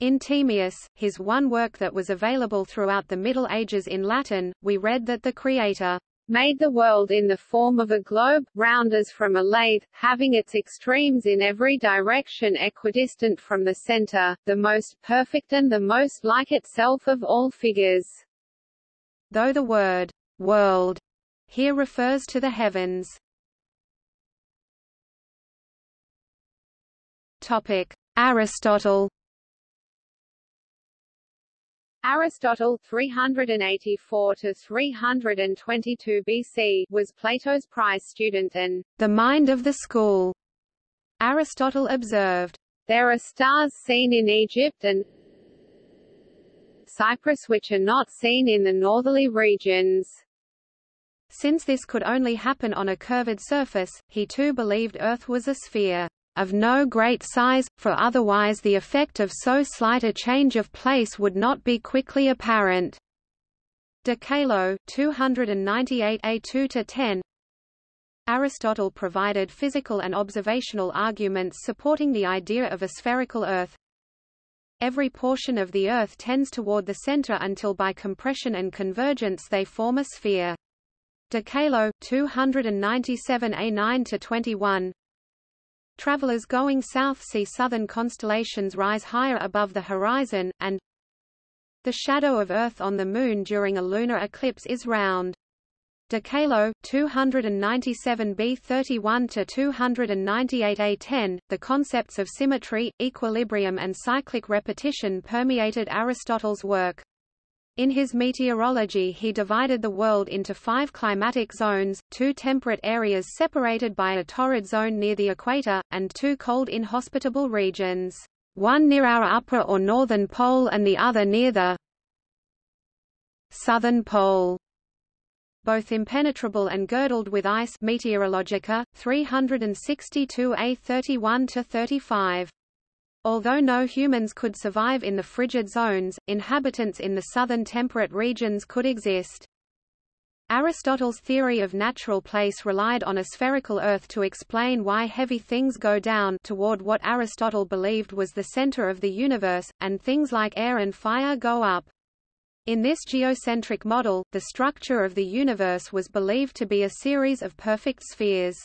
B: In Timaeus, his one work that was available throughout the Middle Ages in Latin, we read that the Creator
A: made the world in the form of a globe, round as from a lathe, having its extremes in every direction equidistant from the center, the most perfect and the most like itself of all figures.
B: Though the word, world, here refers to the heavens. Topic. Aristotle
A: Aristotle 384 to 322 BC was Plato's prize student and
B: the mind of the school. Aristotle observed,
A: There are stars seen in Egypt and Cyprus which are not seen in the northerly regions.
B: Since this could only happen on a curved surface, he too believed Earth was a sphere of no great size, for otherwise the effect of so slight a change of place would not be quickly apparent. De Caelo, 298 A2-10 Aristotle provided physical and observational arguments supporting the idea of a spherical Earth. Every portion of the Earth tends toward the center until by compression and convergence they form a sphere. De Caelo, 297 A9-21 Travelers going south see southern constellations rise higher above the horizon, and the shadow of Earth on the Moon during a lunar eclipse is round. De Caelo, 297b 31 to 298 a10. The concepts of symmetry, equilibrium, and cyclic repetition permeated Aristotle's work. In his meteorology he divided the world into five climatic zones, two temperate areas separated by a torrid zone near the equator, and two cold inhospitable regions, one near our upper or northern pole and the other near the southern pole both impenetrable and girdled with ice Meteorologica, 362a 31-35. Although no humans could survive in the frigid zones, inhabitants in the southern temperate regions could exist. Aristotle's theory of natural place relied on a spherical Earth to explain why heavy things go down toward what Aristotle believed was the center of the universe, and things like air and fire go up. In this geocentric model, the structure of the universe was believed to be a series of perfect spheres.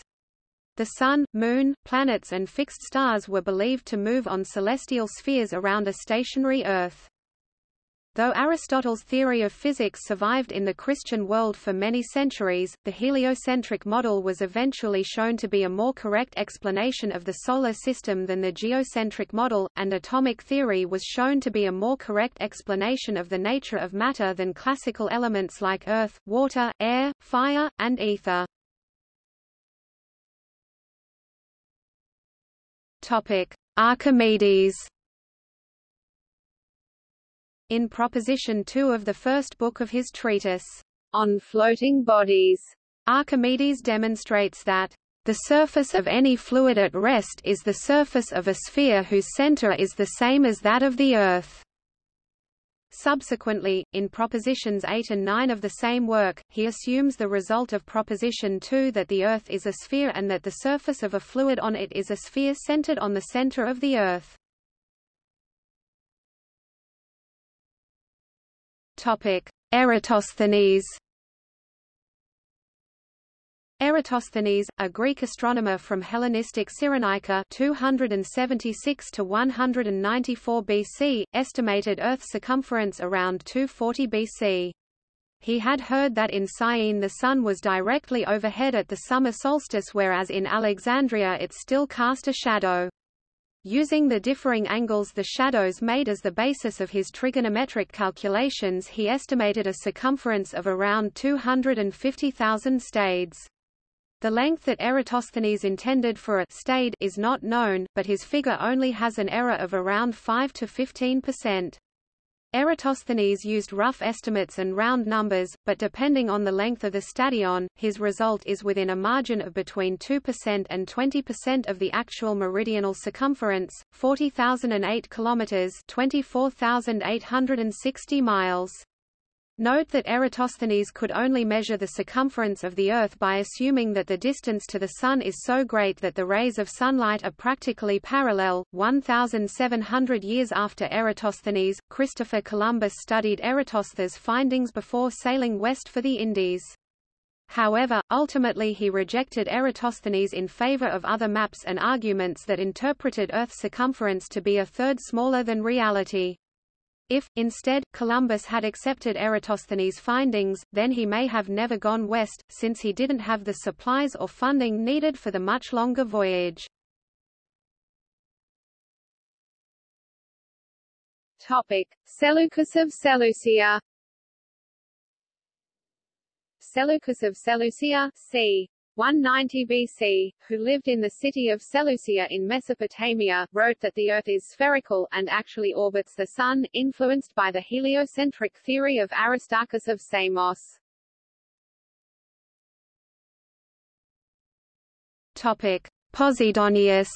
B: The Sun, Moon, planets and fixed stars were believed to move on celestial spheres around a stationary Earth. Though Aristotle's theory of physics survived in the Christian world for many centuries, the heliocentric model was eventually shown to be a more correct explanation of the Solar System than the geocentric model, and atomic theory was shown to be a more correct explanation of the nature of matter than classical elements like earth, water, air, fire, and ether. Topic: Archimedes. In Proposition 2 of the first book of his treatise,
A: On Floating Bodies,
B: Archimedes demonstrates that the surface of any fluid at rest is the surface of a sphere whose center is the same as that of the Earth. Subsequently, in propositions 8 and 9 of the same work, he assumes the result of proposition 2 that the Earth is a sphere and that the surface of a fluid on it is a sphere centered on the center of the Earth. Eratosthenes Eratosthenes, a Greek astronomer from Hellenistic Cyrenaica 276 to 194 BC, estimated Earth's circumference around 240 BC. He had heard that in Syene the sun was directly overhead at the summer solstice whereas in Alexandria it still cast a shadow. Using the differing angles the shadows made as the basis of his trigonometric calculations he estimated a circumference of around 250,000 stades. The length that Eratosthenes intended for a stade is not known, but his figure only has an error of around 5 to 15 percent. Eratosthenes used rough estimates and round numbers, but depending on the length of the stadion, his result is within a margin of between 2% and 20% of the actual meridional circumference, 40,008 kilometers, 24,860 miles. Note that Eratosthenes could only measure the circumference of the Earth by assuming that the distance to the Sun is so great that the rays of sunlight are practically parallel. 1,700 years after Eratosthenes, Christopher Columbus studied Eratosthenes' findings before sailing west for the Indies. However, ultimately he rejected Eratosthenes in favor of other maps and arguments that interpreted Earth's circumference to be a third smaller than reality. If, instead, Columbus had accepted Eratosthenes' findings, then he may have never gone west, since he didn't have the supplies or funding needed for the much longer voyage.
A: Topic: Seleucus of Seleucia. Seleucus of Seleucia, c. 190 BC, who lived in the city of Seleucia in Mesopotamia, wrote that the Earth is spherical, and actually orbits the Sun, influenced by the heliocentric theory of Aristarchus of Samos.
B: Topic: Posidonius.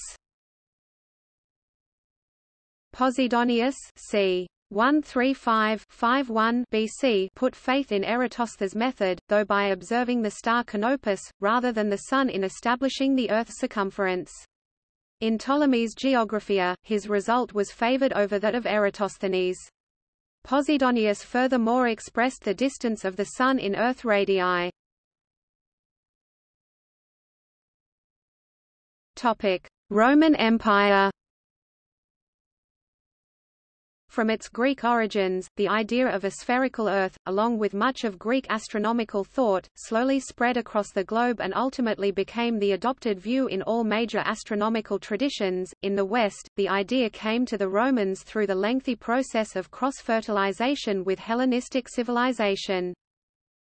B: Posidonius c. 135-51 BC put faith in Eratosthenes' method, though by observing the star Canopus, rather than the Sun in establishing the Earth's circumference. In Ptolemy's Geographia, his result was favored over that of Eratosthenes. Posidonius furthermore expressed the distance of the Sun in Earth radii. Roman Empire From its Greek origins, the idea of a spherical Earth, along with much of Greek astronomical thought, slowly spread across the globe and ultimately became the adopted view in all major astronomical traditions. In the West, the idea came to the Romans through the lengthy process of cross-fertilization with Hellenistic civilization.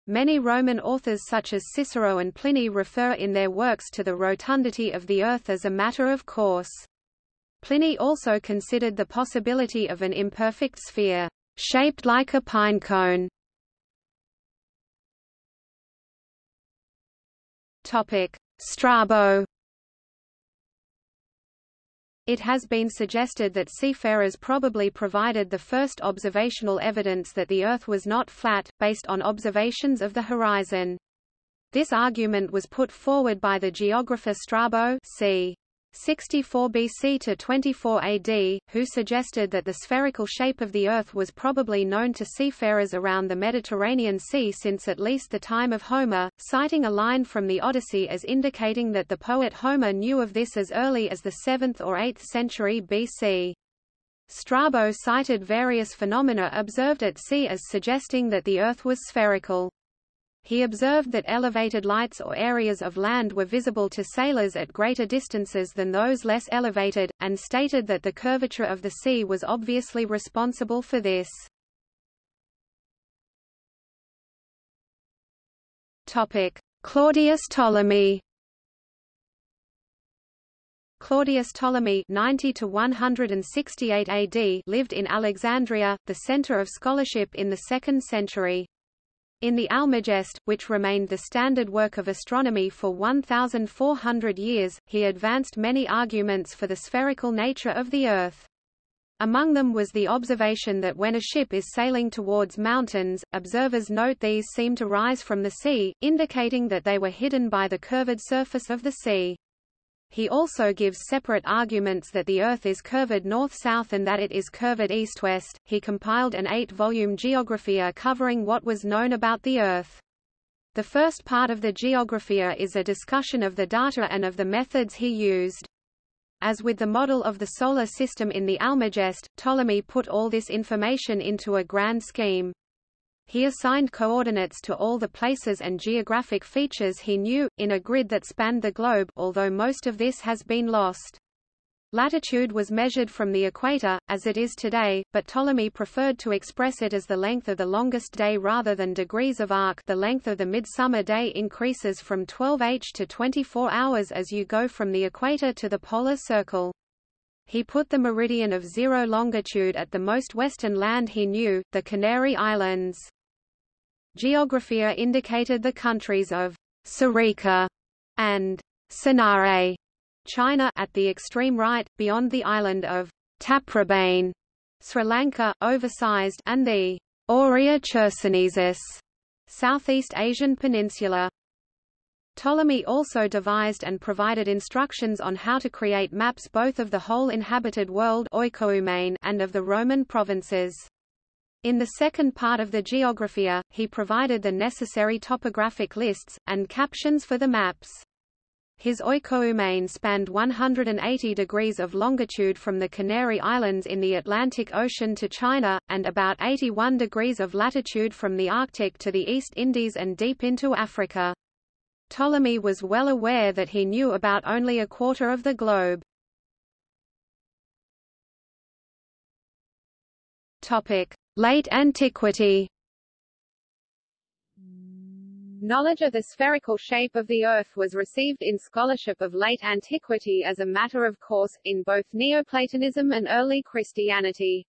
B: Many Roman authors such as Cicero and Pliny refer in their works to the rotundity of the Earth as a matter of course. Pliny also considered the possibility of an imperfect sphere, shaped like a pinecone. Strabo it has been suggested that seafarers probably provided the first observational evidence that the Earth was not flat, based on observations of the horizon. This argument was put forward by the geographer Strabo c. 64 BC to 24 AD, who suggested that the spherical shape of the Earth was probably known to seafarers around the Mediterranean Sea since at least the time of Homer, citing a line from the Odyssey as indicating that the poet Homer knew of this as early as the 7th or 8th century BC. Strabo cited various phenomena observed at sea as suggesting that the Earth was spherical. He observed that elevated lights or areas of land were visible to sailors at greater distances than those less elevated, and stated that the curvature of the sea was obviously responsible for this. Topic: Claudius Ptolemy Claudius Ptolemy 90 to 168 AD lived in Alexandria, the center of scholarship in the 2nd century. In the Almagest, which remained the standard work of astronomy for 1,400 years, he advanced many arguments for the spherical nature of the Earth. Among them was the observation that when a ship is sailing towards mountains, observers note these seem to rise from the sea, indicating that they were hidden by the curved surface of the sea. He also gives separate arguments that the Earth is curved north-south and that it is curved east-west. He compiled an eight-volume Geographia covering what was known about the Earth. The first part of the Geographia is a discussion of the data and of the methods he used. As with the model of the Solar System in the Almagest, Ptolemy put all this information into a grand scheme. He assigned coordinates to all the places and geographic features he knew, in a grid that spanned the globe although most of this has been lost. Latitude was measured from the equator, as it is today, but Ptolemy preferred to express it as the length of the longest day rather than degrees of arc the length of the midsummer day increases from 12h to 24 hours as you go from the equator to the polar circle. He put the meridian of zero longitude at the most western land he knew, the Canary Islands. Geographia indicated the countries of Serica and Sinae, China at the extreme right, beyond the island of Taprobane, Sri Lanka, oversized, and the Aurea Chersonesus, Southeast Asian peninsula. Ptolemy also devised and provided instructions on how to create maps both of the whole inhabited world and of the Roman provinces. In the second part of the Geographia, he provided the necessary topographic lists, and captions for the maps. His oikoumene spanned 180 degrees of longitude from the Canary Islands in the Atlantic Ocean to China, and about 81 degrees of latitude from the Arctic to the East Indies and deep into Africa. Ptolemy was well aware that he knew about only a quarter of the globe. Topic: Late Antiquity.
A: Knowledge of the spherical shape of the Earth was received in scholarship of late antiquity as a matter of course, in both Neoplatonism and early Christianity.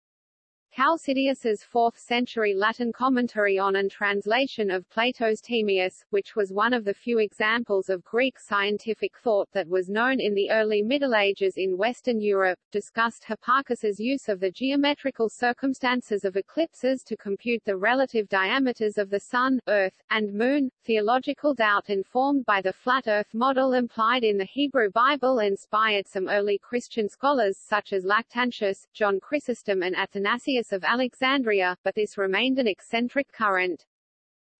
A: Chalcidius's 4th century Latin commentary on and translation of Plato's Timaeus, which was one of the few examples of Greek scientific thought that was known in the early Middle Ages in Western Europe, discussed Hipparchus's use of the geometrical circumstances of eclipses to compute the relative diameters of the Sun, Earth, and Moon. Theological doubt informed by the flat Earth model implied in the Hebrew Bible inspired some early Christian scholars such as Lactantius, John Chrysostom and Athanasius of Alexandria, but this remained an eccentric current.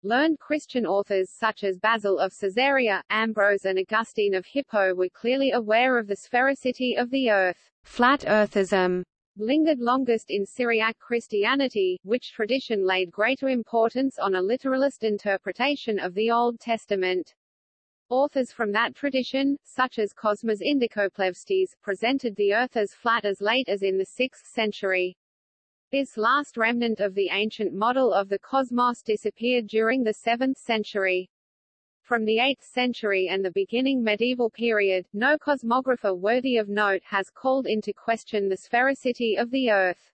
A: Learned Christian authors such as Basil of Caesarea, Ambrose and Augustine of Hippo were clearly aware of the sphericity of the earth.
B: Flat earthism
A: lingered longest in Syriac Christianity, which tradition laid greater importance on a literalist interpretation of the Old Testament. Authors from that tradition, such as Cosmas Indicopleustes, presented the earth as flat as late as in the 6th century. This last remnant of the ancient model of the cosmos disappeared during the 7th century. From the 8th century and the beginning medieval period, no cosmographer worthy of note has called into question the sphericity of the Earth.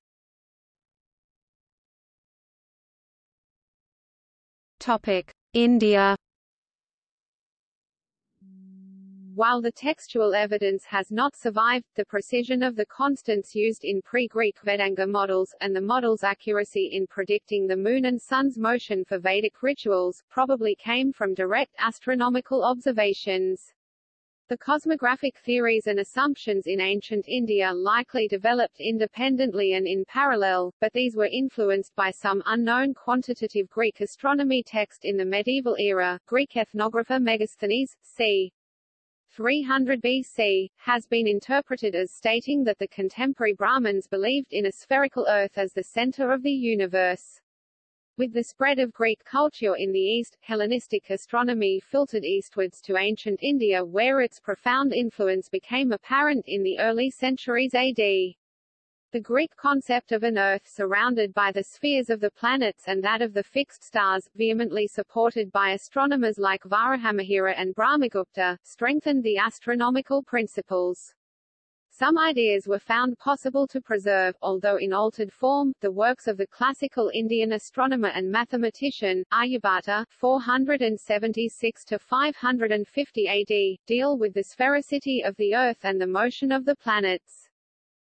B: Topic: India
A: While the textual evidence has not survived, the precision of the constants used in pre-Greek Vedanga models, and the model's accuracy in predicting the Moon and Sun's motion for Vedic rituals, probably came from direct astronomical observations. The cosmographic theories and assumptions in ancient India likely developed independently and in parallel, but these were influenced by some unknown quantitative Greek astronomy text in the medieval era. Greek ethnographer Megasthenes, c. 300 BC, has been interpreted as stating that the contemporary Brahmins believed in a spherical earth as the center of the universe. With the spread of Greek culture in the East, Hellenistic astronomy filtered eastwards to ancient India where its profound influence became apparent in the early centuries AD. The Greek concept of an Earth surrounded by the spheres of the planets and that of the fixed stars, vehemently supported by astronomers like Varahamihira and Brahmagupta, strengthened the astronomical principles. Some ideas were found possible to preserve, although in altered form. The works of the classical Indian astronomer and mathematician, Aryabhata 476 to 550 AD, deal with the sphericity of the Earth and the motion of the planets.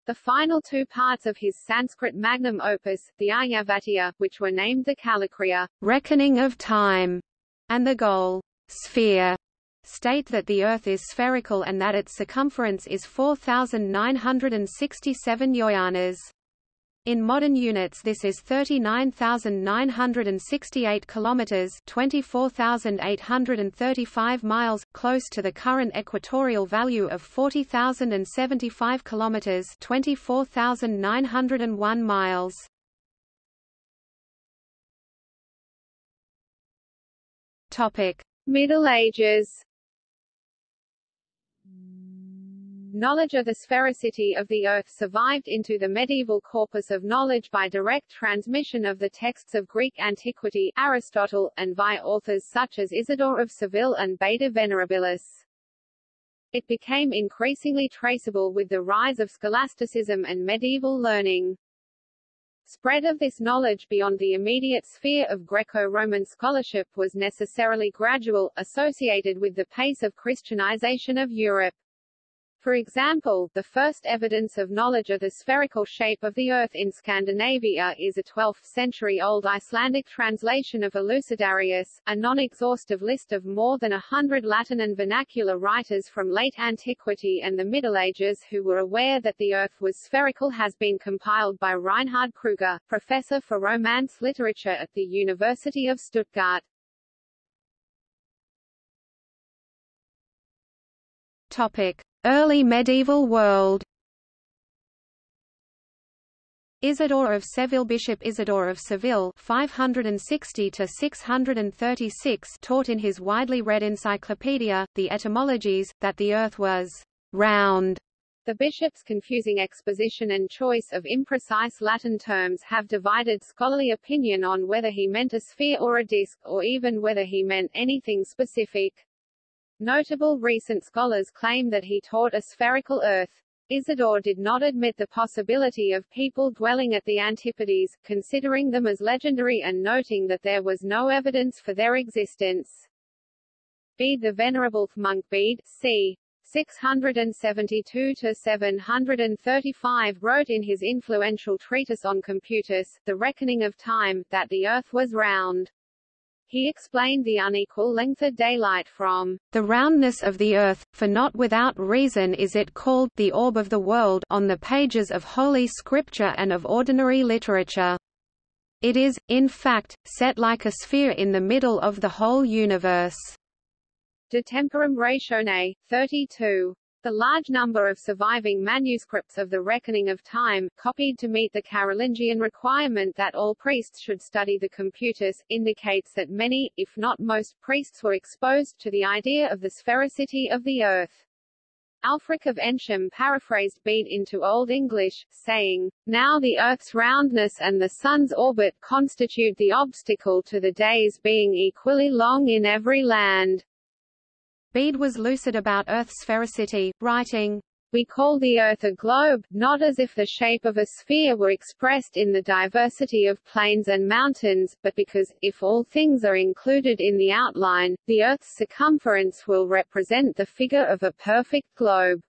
A: The final two parts of his Sanskrit magnum opus, the Aryabhatiya, which were named the Kalakriya,
B: reckoning of time, and the Gol, sphere, state that the Earth is spherical and that its circumference is 4,967 yojanas. In modern units this is 39,968 kilometers, 24,835 miles, close to the current equatorial value of 40,075 kilometers, 24,901 miles. Topic:
A: Middle Ages Knowledge of the sphericity of the Earth survived into the medieval corpus of knowledge by direct transmission of the texts of Greek antiquity, Aristotle, and via authors such as Isidore of Seville and Beda Venerabilis. It became increasingly traceable with the rise of scholasticism and medieval learning. Spread of this knowledge beyond the immediate sphere of Greco-Roman scholarship was necessarily gradual, associated with the pace of Christianization of Europe. For example, the first evidence of knowledge of the spherical shape of the Earth in Scandinavia is a 12th-century-old Icelandic translation of Elucidarius, a non-exhaustive list of more than a hundred Latin and vernacular writers from late antiquity and the Middle Ages who were aware that the Earth was spherical has been compiled by Reinhard Kruger, professor for Romance literature at the University of Stuttgart.
B: Topic. Early medieval world Isidore of Seville Bishop Isidore of Seville 560 to 636 taught in his widely read encyclopedia, the Etymologies, that the earth was round
A: The bishop's confusing exposition and choice of imprecise Latin terms have divided scholarly opinion on whether he meant a sphere or a disk, or even whether he meant anything specific. Notable recent scholars claim that he taught a spherical Earth. Isidore did not admit the possibility of people dwelling at the Antipodes, considering them as legendary and noting that there was no evidence for their existence. Bede the Venerable monk Bede, c. 672–735 wrote in his influential treatise on Computus, The Reckoning of Time, that the Earth was round. He explained the unequal length of daylight from
B: the roundness of the earth, for not without reason is it called the orb of the world on the pages of Holy Scripture and of ordinary literature. It is, in fact, set like a sphere in the middle of the whole universe.
A: De Temporum Ratione, 32. The large number of surviving manuscripts of the Reckoning of Time, copied to meet the Carolingian requirement that all priests should study the Computus, indicates that many, if not most, priests were exposed to the idea of the sphericity of the Earth. Ælfric of Eynsham paraphrased Bede into Old English, saying, Now the Earth's roundness and the Sun's orbit constitute the obstacle to the days being equally long in every land.
B: Bede was lucid about Earth's sphericity, writing,
A: we call the Earth a globe, not as if the shape of a sphere were expressed in the diversity of plains and mountains, but because, if all things are included in the outline, the Earth's circumference will represent the figure of a perfect globe.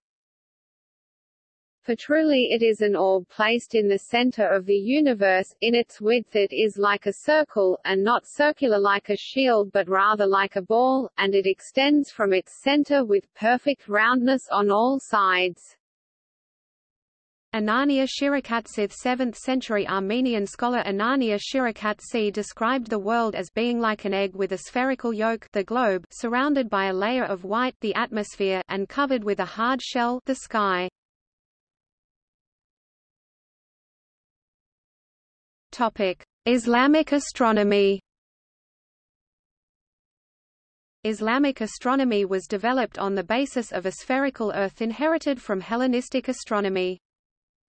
A: For truly it is an orb placed in the center of the universe, in its width it is like a circle, and not circular like a shield but rather like a ball, and it extends from its center with perfect roundness on all sides.
B: Anania Shirakatsith 7th-century Armenian scholar Anania Shirakatsi described the world as being like an egg with a spherical yolk the globe, surrounded by a layer of white the atmosphere, and covered with a hard shell the sky. Islamic astronomy. Islamic astronomy was developed on the basis of a spherical Earth inherited from Hellenistic astronomy.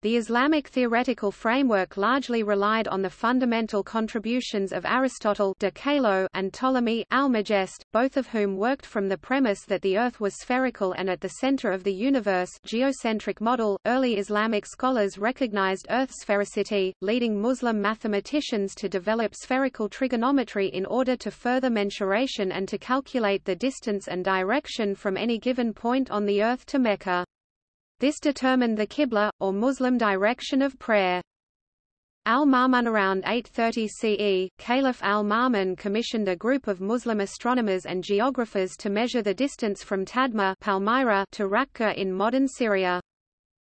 B: The Islamic theoretical framework largely relied on the fundamental contributions of Aristotle de Caelo and Ptolemy Almagest, both of whom worked from the premise that the Earth was spherical and at the center of the universe geocentric model. Early Islamic scholars recognized Earth sphericity, leading Muslim mathematicians to develop spherical trigonometry in order to further mensuration and to calculate the distance and direction from any given point on the Earth to Mecca. This determined the Qibla, or Muslim direction of prayer. Al-Ma'mun around 830 CE, Caliph al-Ma'mun commissioned a group of Muslim astronomers and geographers to measure the distance from Tadmur Palmyra to Raqqa in modern Syria.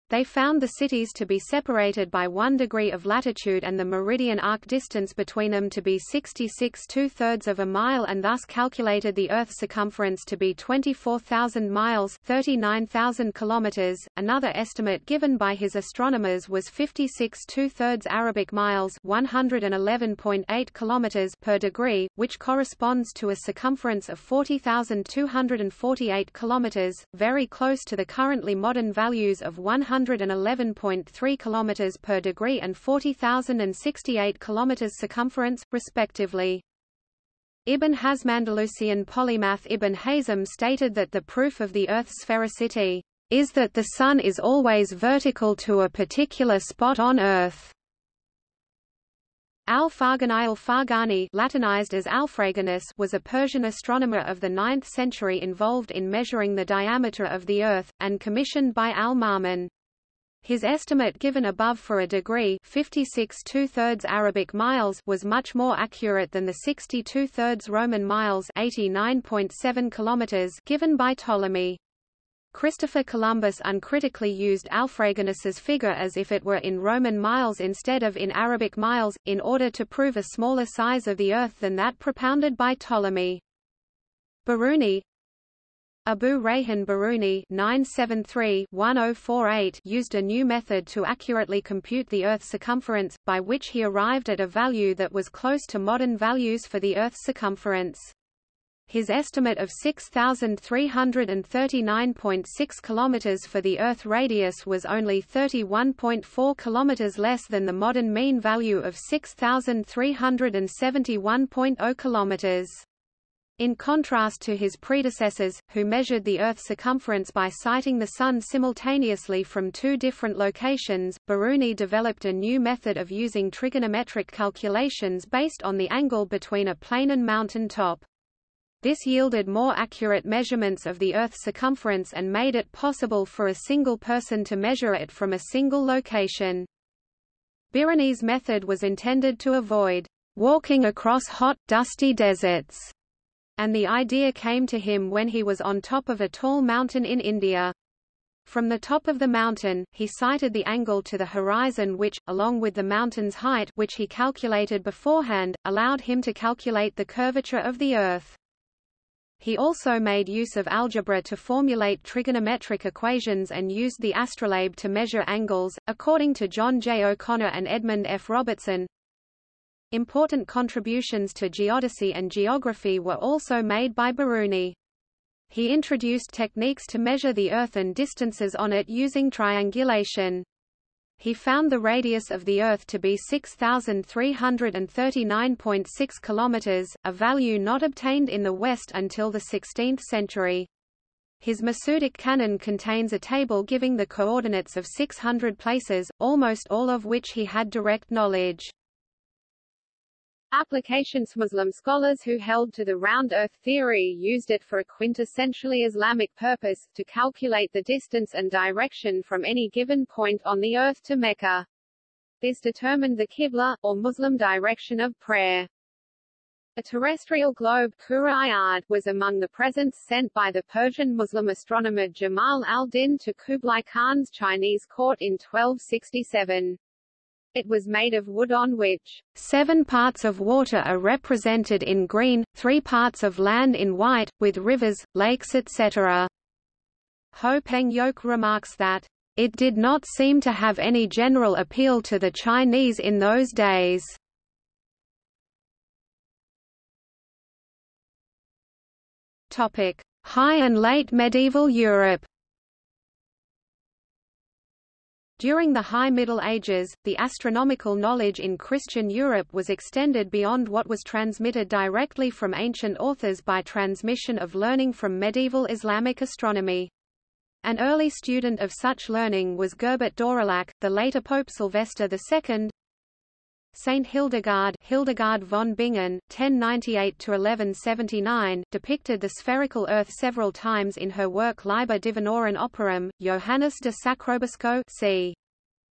B: They found the cities to be separated by one degree of latitude and the meridian arc distance between them to be 66 two-thirds of a mile and thus calculated the Earth's circumference to be 24,000 miles 39,000 kilometers. Another estimate given by his astronomers was 56 two-thirds Arabic miles 111.8 kilometers per degree, which corresponds to a circumference of 40,248 kilometers, very close to the currently modern values of 100 111.3 km per degree and 40,068 km circumference, respectively. Ibn Hazm Andalusian polymath Ibn Hazm stated that the proof of the Earth's sphericity is that the Sun is always vertical to a particular spot on Earth. Al-Farghani al-Farghani Latinized as Alfraganus was a Persian astronomer of the 9th century involved in measuring the diameter of the Earth, and commissioned by al-Ma'mun. His estimate given above for a degree 56 two-thirds Arabic miles was much more accurate than the 62 two-thirds Roman miles 89.7 kilometers given by Ptolemy. Christopher Columbus uncritically used Alfraganus's figure as if it were in Roman miles instead of in Arabic miles, in order to prove a smaller size of the Earth than that propounded by Ptolemy. Biruni, Abu Rayhan Biruni (973–1048) used a new method to accurately compute the Earth's circumference, by which he arrived at a value that was close to modern values for the Earth's circumference.
C: His estimate of 6,339.6 km for the Earth radius was only 31.4 km less than the modern mean value of 6,371.0 km. In contrast to his predecessors, who measured the Earth's circumference by sighting the Sun simultaneously from two different locations, Biruni developed a new method of using trigonometric calculations based on the angle between a plane and mountain top. This yielded more accurate measurements of the Earth's circumference and made it possible for a single person to measure it from a single location. Biruni's method was intended to avoid walking across hot, dusty deserts and the idea came to him when he was on top of a tall mountain in India. From the top of the mountain, he sighted the angle to the horizon which, along with the mountain's height which he calculated beforehand, allowed him to calculate the curvature of the Earth. He also made use of algebra to formulate trigonometric equations and used the astrolabe to measure angles. According to John J. O'Connor and Edmund F. Robertson, Important contributions to geodesy and geography were also made by Biruni. He introduced techniques to measure the Earth and distances on it using triangulation. He found the radius of the Earth to be 6,339.6 kilometers, a value not obtained in the West until the 16th century. His Masudic canon contains a table giving the coordinates of 600 places, almost all of which he had direct knowledge.
B: Applications Muslim scholars who held to the round earth theory used it for a quintessentially Islamic purpose, to calculate the distance and direction from any given point on the earth to Mecca. This determined the Qibla, or Muslim direction of prayer. A terrestrial globe Kura-i-ard, was among the presents sent by the Persian Muslim astronomer Jamal al-Din to Kublai Khan's Chinese court in 1267. It was made of wood on which seven parts of water are represented in green, three parts of land in white, with rivers, lakes etc. Ho Peng Yoke remarks that, "...it did not seem to have any general appeal to the Chinese in those days." High and late medieval Europe During the High Middle Ages, the astronomical knowledge in Christian Europe was extended beyond what was transmitted directly from ancient authors by transmission of learning from medieval Islamic astronomy. An early student of such learning was Gerbert d'Aurillac, the later Pope Sylvester II. Saint Hildegard, Hildegard von Bingen, 1098–1179, depicted the spherical Earth several times in her work Liber Divinorum Operum. Johannes de Sacrobosco c.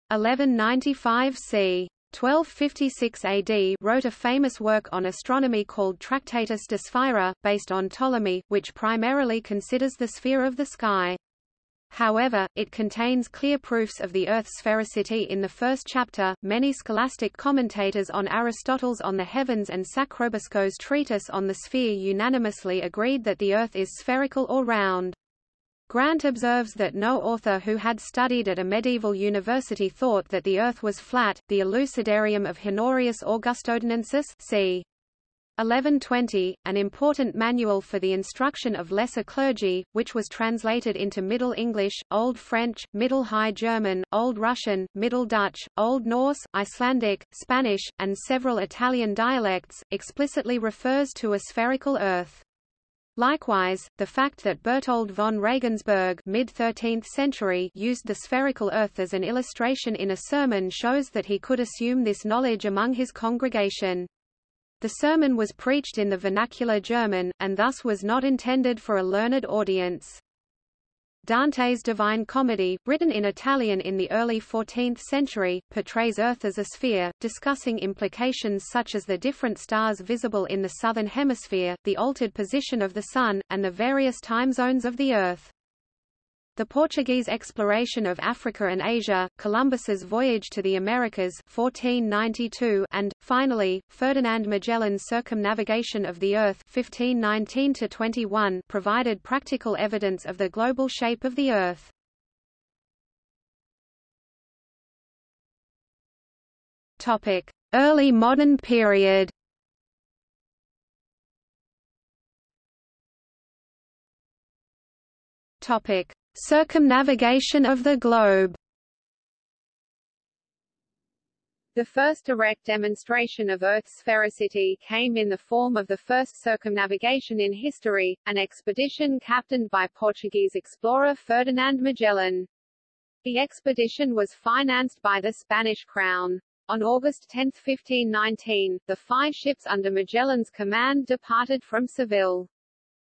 B: 1195 c. 1256 AD wrote a famous work on astronomy called Tractatus de Sphaera, based on Ptolemy, which primarily considers the sphere of the sky. However, it contains clear proofs of the Earth's sphericity in the first chapter. Many scholastic commentators on Aristotle's On the Heavens and Sacrobosco's treatise on the sphere unanimously agreed that the Earth is spherical or round. Grant observes that no author who had studied at a medieval university thought that the Earth was flat. The Elucidarium of Honorius Augustodunensis c. 1120, an important manual for the instruction of lesser clergy, which was translated into Middle English, Old French, Middle High German, Old Russian, Middle Dutch, Old Norse, Icelandic, Spanish, and several Italian dialects, explicitly refers to a spherical Earth. Likewise, the fact that Berthold von Regensburg mid-13th century used the spherical Earth as an illustration in a sermon shows that he could assume this knowledge among his congregation. The sermon was preached in the vernacular German, and thus was not intended for a learned audience. Dante's Divine Comedy, written in Italian in the early 14th century, portrays Earth as a sphere, discussing implications such as the different stars visible in the southern hemisphere, the altered position of the Sun, and the various time zones of the Earth. The Portuguese exploration of Africa and Asia, Columbus's voyage to the Americas 1492 and, finally, Ferdinand Magellan's circumnavigation of the Earth 1519 provided practical evidence of the global shape of the Earth. Early modern period Topic: Circumnavigation of the globe.
A: The first direct demonstration of Earth's sphericity came in the form of the first circumnavigation in history, an expedition captained by Portuguese explorer Ferdinand Magellan. The expedition was financed by the Spanish crown. On August 10, 1519, the five ships under Magellan's command departed from Seville.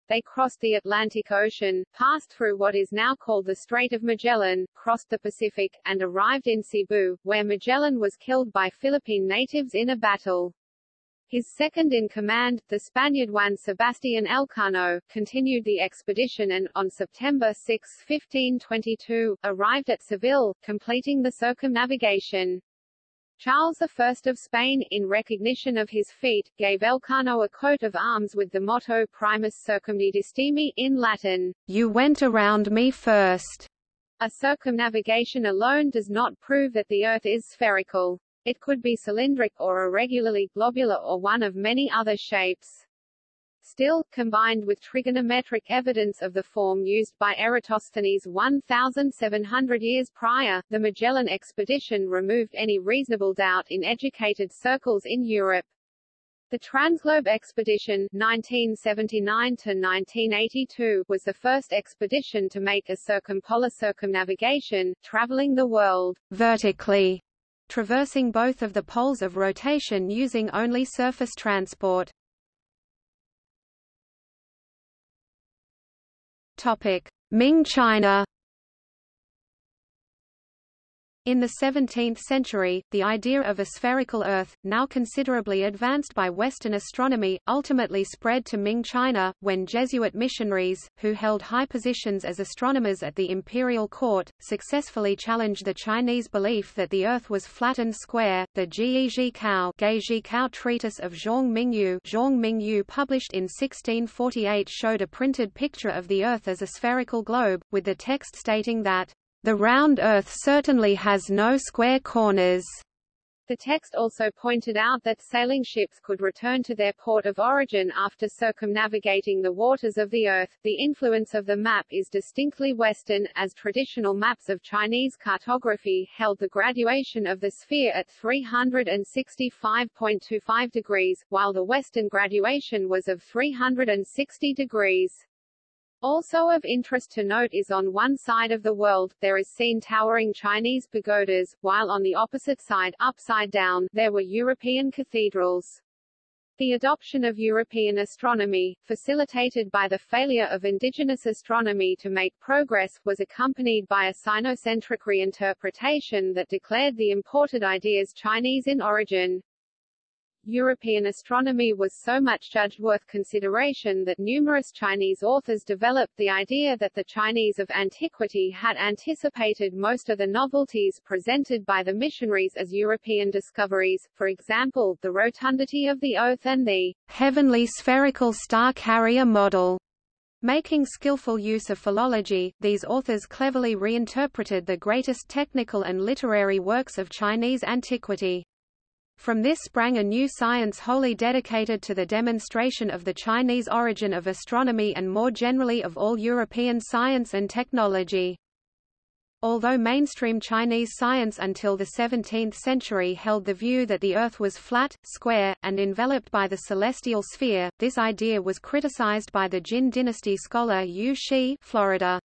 A: They crossed the Atlantic Ocean, passed through what is now called the Strait of Magellan, crossed the Pacific, and arrived in Cebu, where Magellan was killed by Philippine natives in a battle. His second-in-command, the Spaniard Juan Sebastián Elcano, continued the expedition and, on September 6, 1522, arrived at Seville, completing the circumnavigation. Charles I of Spain, in recognition of his feat, gave Elcano a coat of arms with the motto Primus circumdedisti me in Latin, You went around me first. A circumnavigation alone does not prove that the Earth is spherical. It could be cylindric or irregularly globular or one of many other shapes. Still, combined with trigonometric evidence of the form used by Eratosthenes 1,700 years prior, the Magellan expedition removed any reasonable doubt in educated circles in Europe. The Transglobe Expedition 1979 was the first expedition to make a circumpolar circumnavigation, traveling the world vertically, traversing both of the poles of rotation using only surface transport. Topic: Ming China in the 17th century, the idea of a spherical Earth, now considerably advanced by Western astronomy, ultimately spread to Ming China, when Jesuit missionaries, who held high positions as astronomers at the imperial court, successfully challenged the Chinese belief that the Earth was flat and square. The Ji Kao, Kao treatise of Xiong Mingyu, Xiong Mingyu published in 1648 showed a printed picture of the Earth as a spherical globe, with the text stating that the round Earth certainly has no square corners. The text also pointed out that sailing ships could return to their port of origin after circumnavigating the waters of the Earth. The influence of the map is distinctly Western, as traditional maps of Chinese cartography held the graduation of the sphere at 365.25 degrees, while the Western graduation was of 360 degrees. Also of interest to note is on one side of the world, there is seen towering Chinese pagodas, while on the opposite side, upside down, there were European cathedrals. The adoption of European astronomy, facilitated by the failure of indigenous astronomy to make progress, was accompanied by a sinocentric reinterpretation that declared the imported ideas Chinese in origin. European astronomy was so much judged worth consideration that numerous Chinese authors developed the idea that the Chinese of antiquity had anticipated most of the novelties presented by the missionaries as European discoveries, for example, the rotundity of the Earth and the heavenly spherical star carrier model. Making skillful use of philology, these authors cleverly reinterpreted the greatest technical and literary works of Chinese antiquity. From this sprang a new science wholly dedicated to the demonstration of the Chinese origin of astronomy and more generally of all European science and technology. Although mainstream Chinese science until the 17th century held the view that the Earth was flat, square, and enveloped by the celestial sphere, this idea was criticized by the Jin dynasty scholar Yu Xi Florida.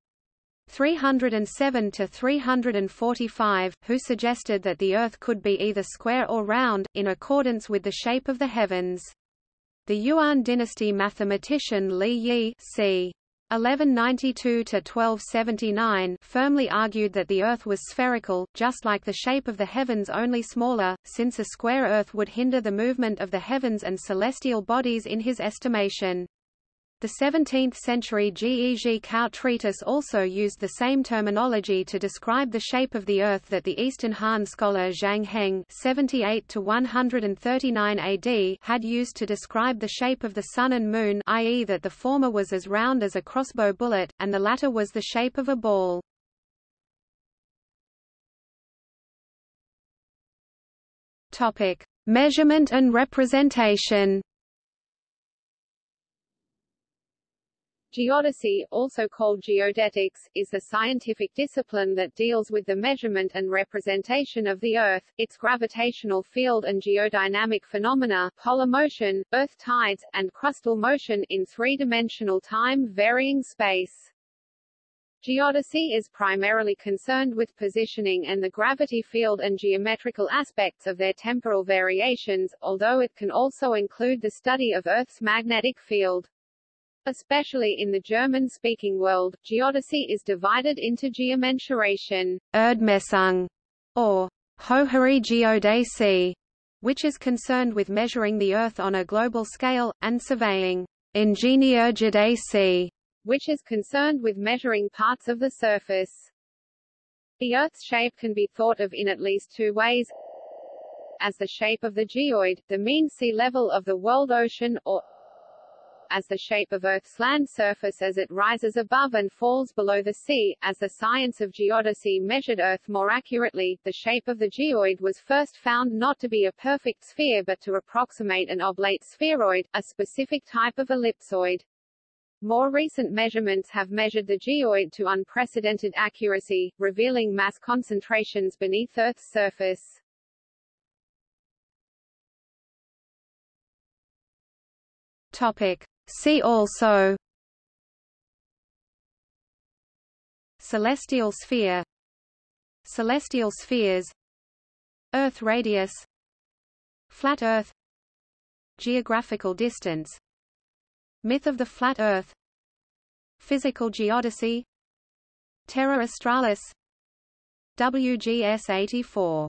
A: 307 to 345, who suggested that the Earth could be either square or round, in accordance with the shape of the heavens. The Yuan dynasty mathematician Li Ye c. 1192–1279 firmly argued that the Earth was spherical, just like the shape of the heavens only smaller, since a square Earth would hinder the movement of the heavens and celestial bodies in his estimation. The 17th-century Gege Kao treatise also used the same terminology to describe the shape of the Earth that the Eastern Han scholar Zhang Heng (78–139 AD) had used to describe the shape of the Sun and Moon, i.e., that the former was as round as a crossbow bullet, and the latter was the shape of a ball. Topic: Measurement and representation. Geodesy, also called geodetics, is the scientific discipline that deals with the measurement and representation of the Earth, its gravitational field and geodynamic phenomena polar motion, Earth tides, and crustal motion in three-dimensional time-varying space. Geodesy is primarily concerned with positioning and the gravity field and geometrical aspects of their temporal variations, although it can also include the study of Earth's magnetic field. Especially in the German-speaking world, geodesy is divided into geomensuration
B: Erdmessung, or Höhere Geodäsie, which is concerned with measuring the Earth on a global scale, and surveying Ingenieurgeodäsie,
A: which is concerned with measuring parts of the surface. The Earth's shape can be thought of in at least two ways as the shape of the geoid, the mean sea level of the world ocean, or as the shape of Earth's land surface as it rises above and falls below the sea. As the science of geodesy measured Earth more accurately, the shape of the geoid was first found not to be a perfect sphere but to approximate an oblate spheroid, a specific type of ellipsoid. More recent measurements have measured the geoid to unprecedented accuracy, revealing mass concentrations beneath Earth's surface.
B: Topic: See also Celestial sphere Celestial spheres Earth radius Flat Earth Geographical distance Myth of the flat Earth Physical geodesy Terra Australis WGS 84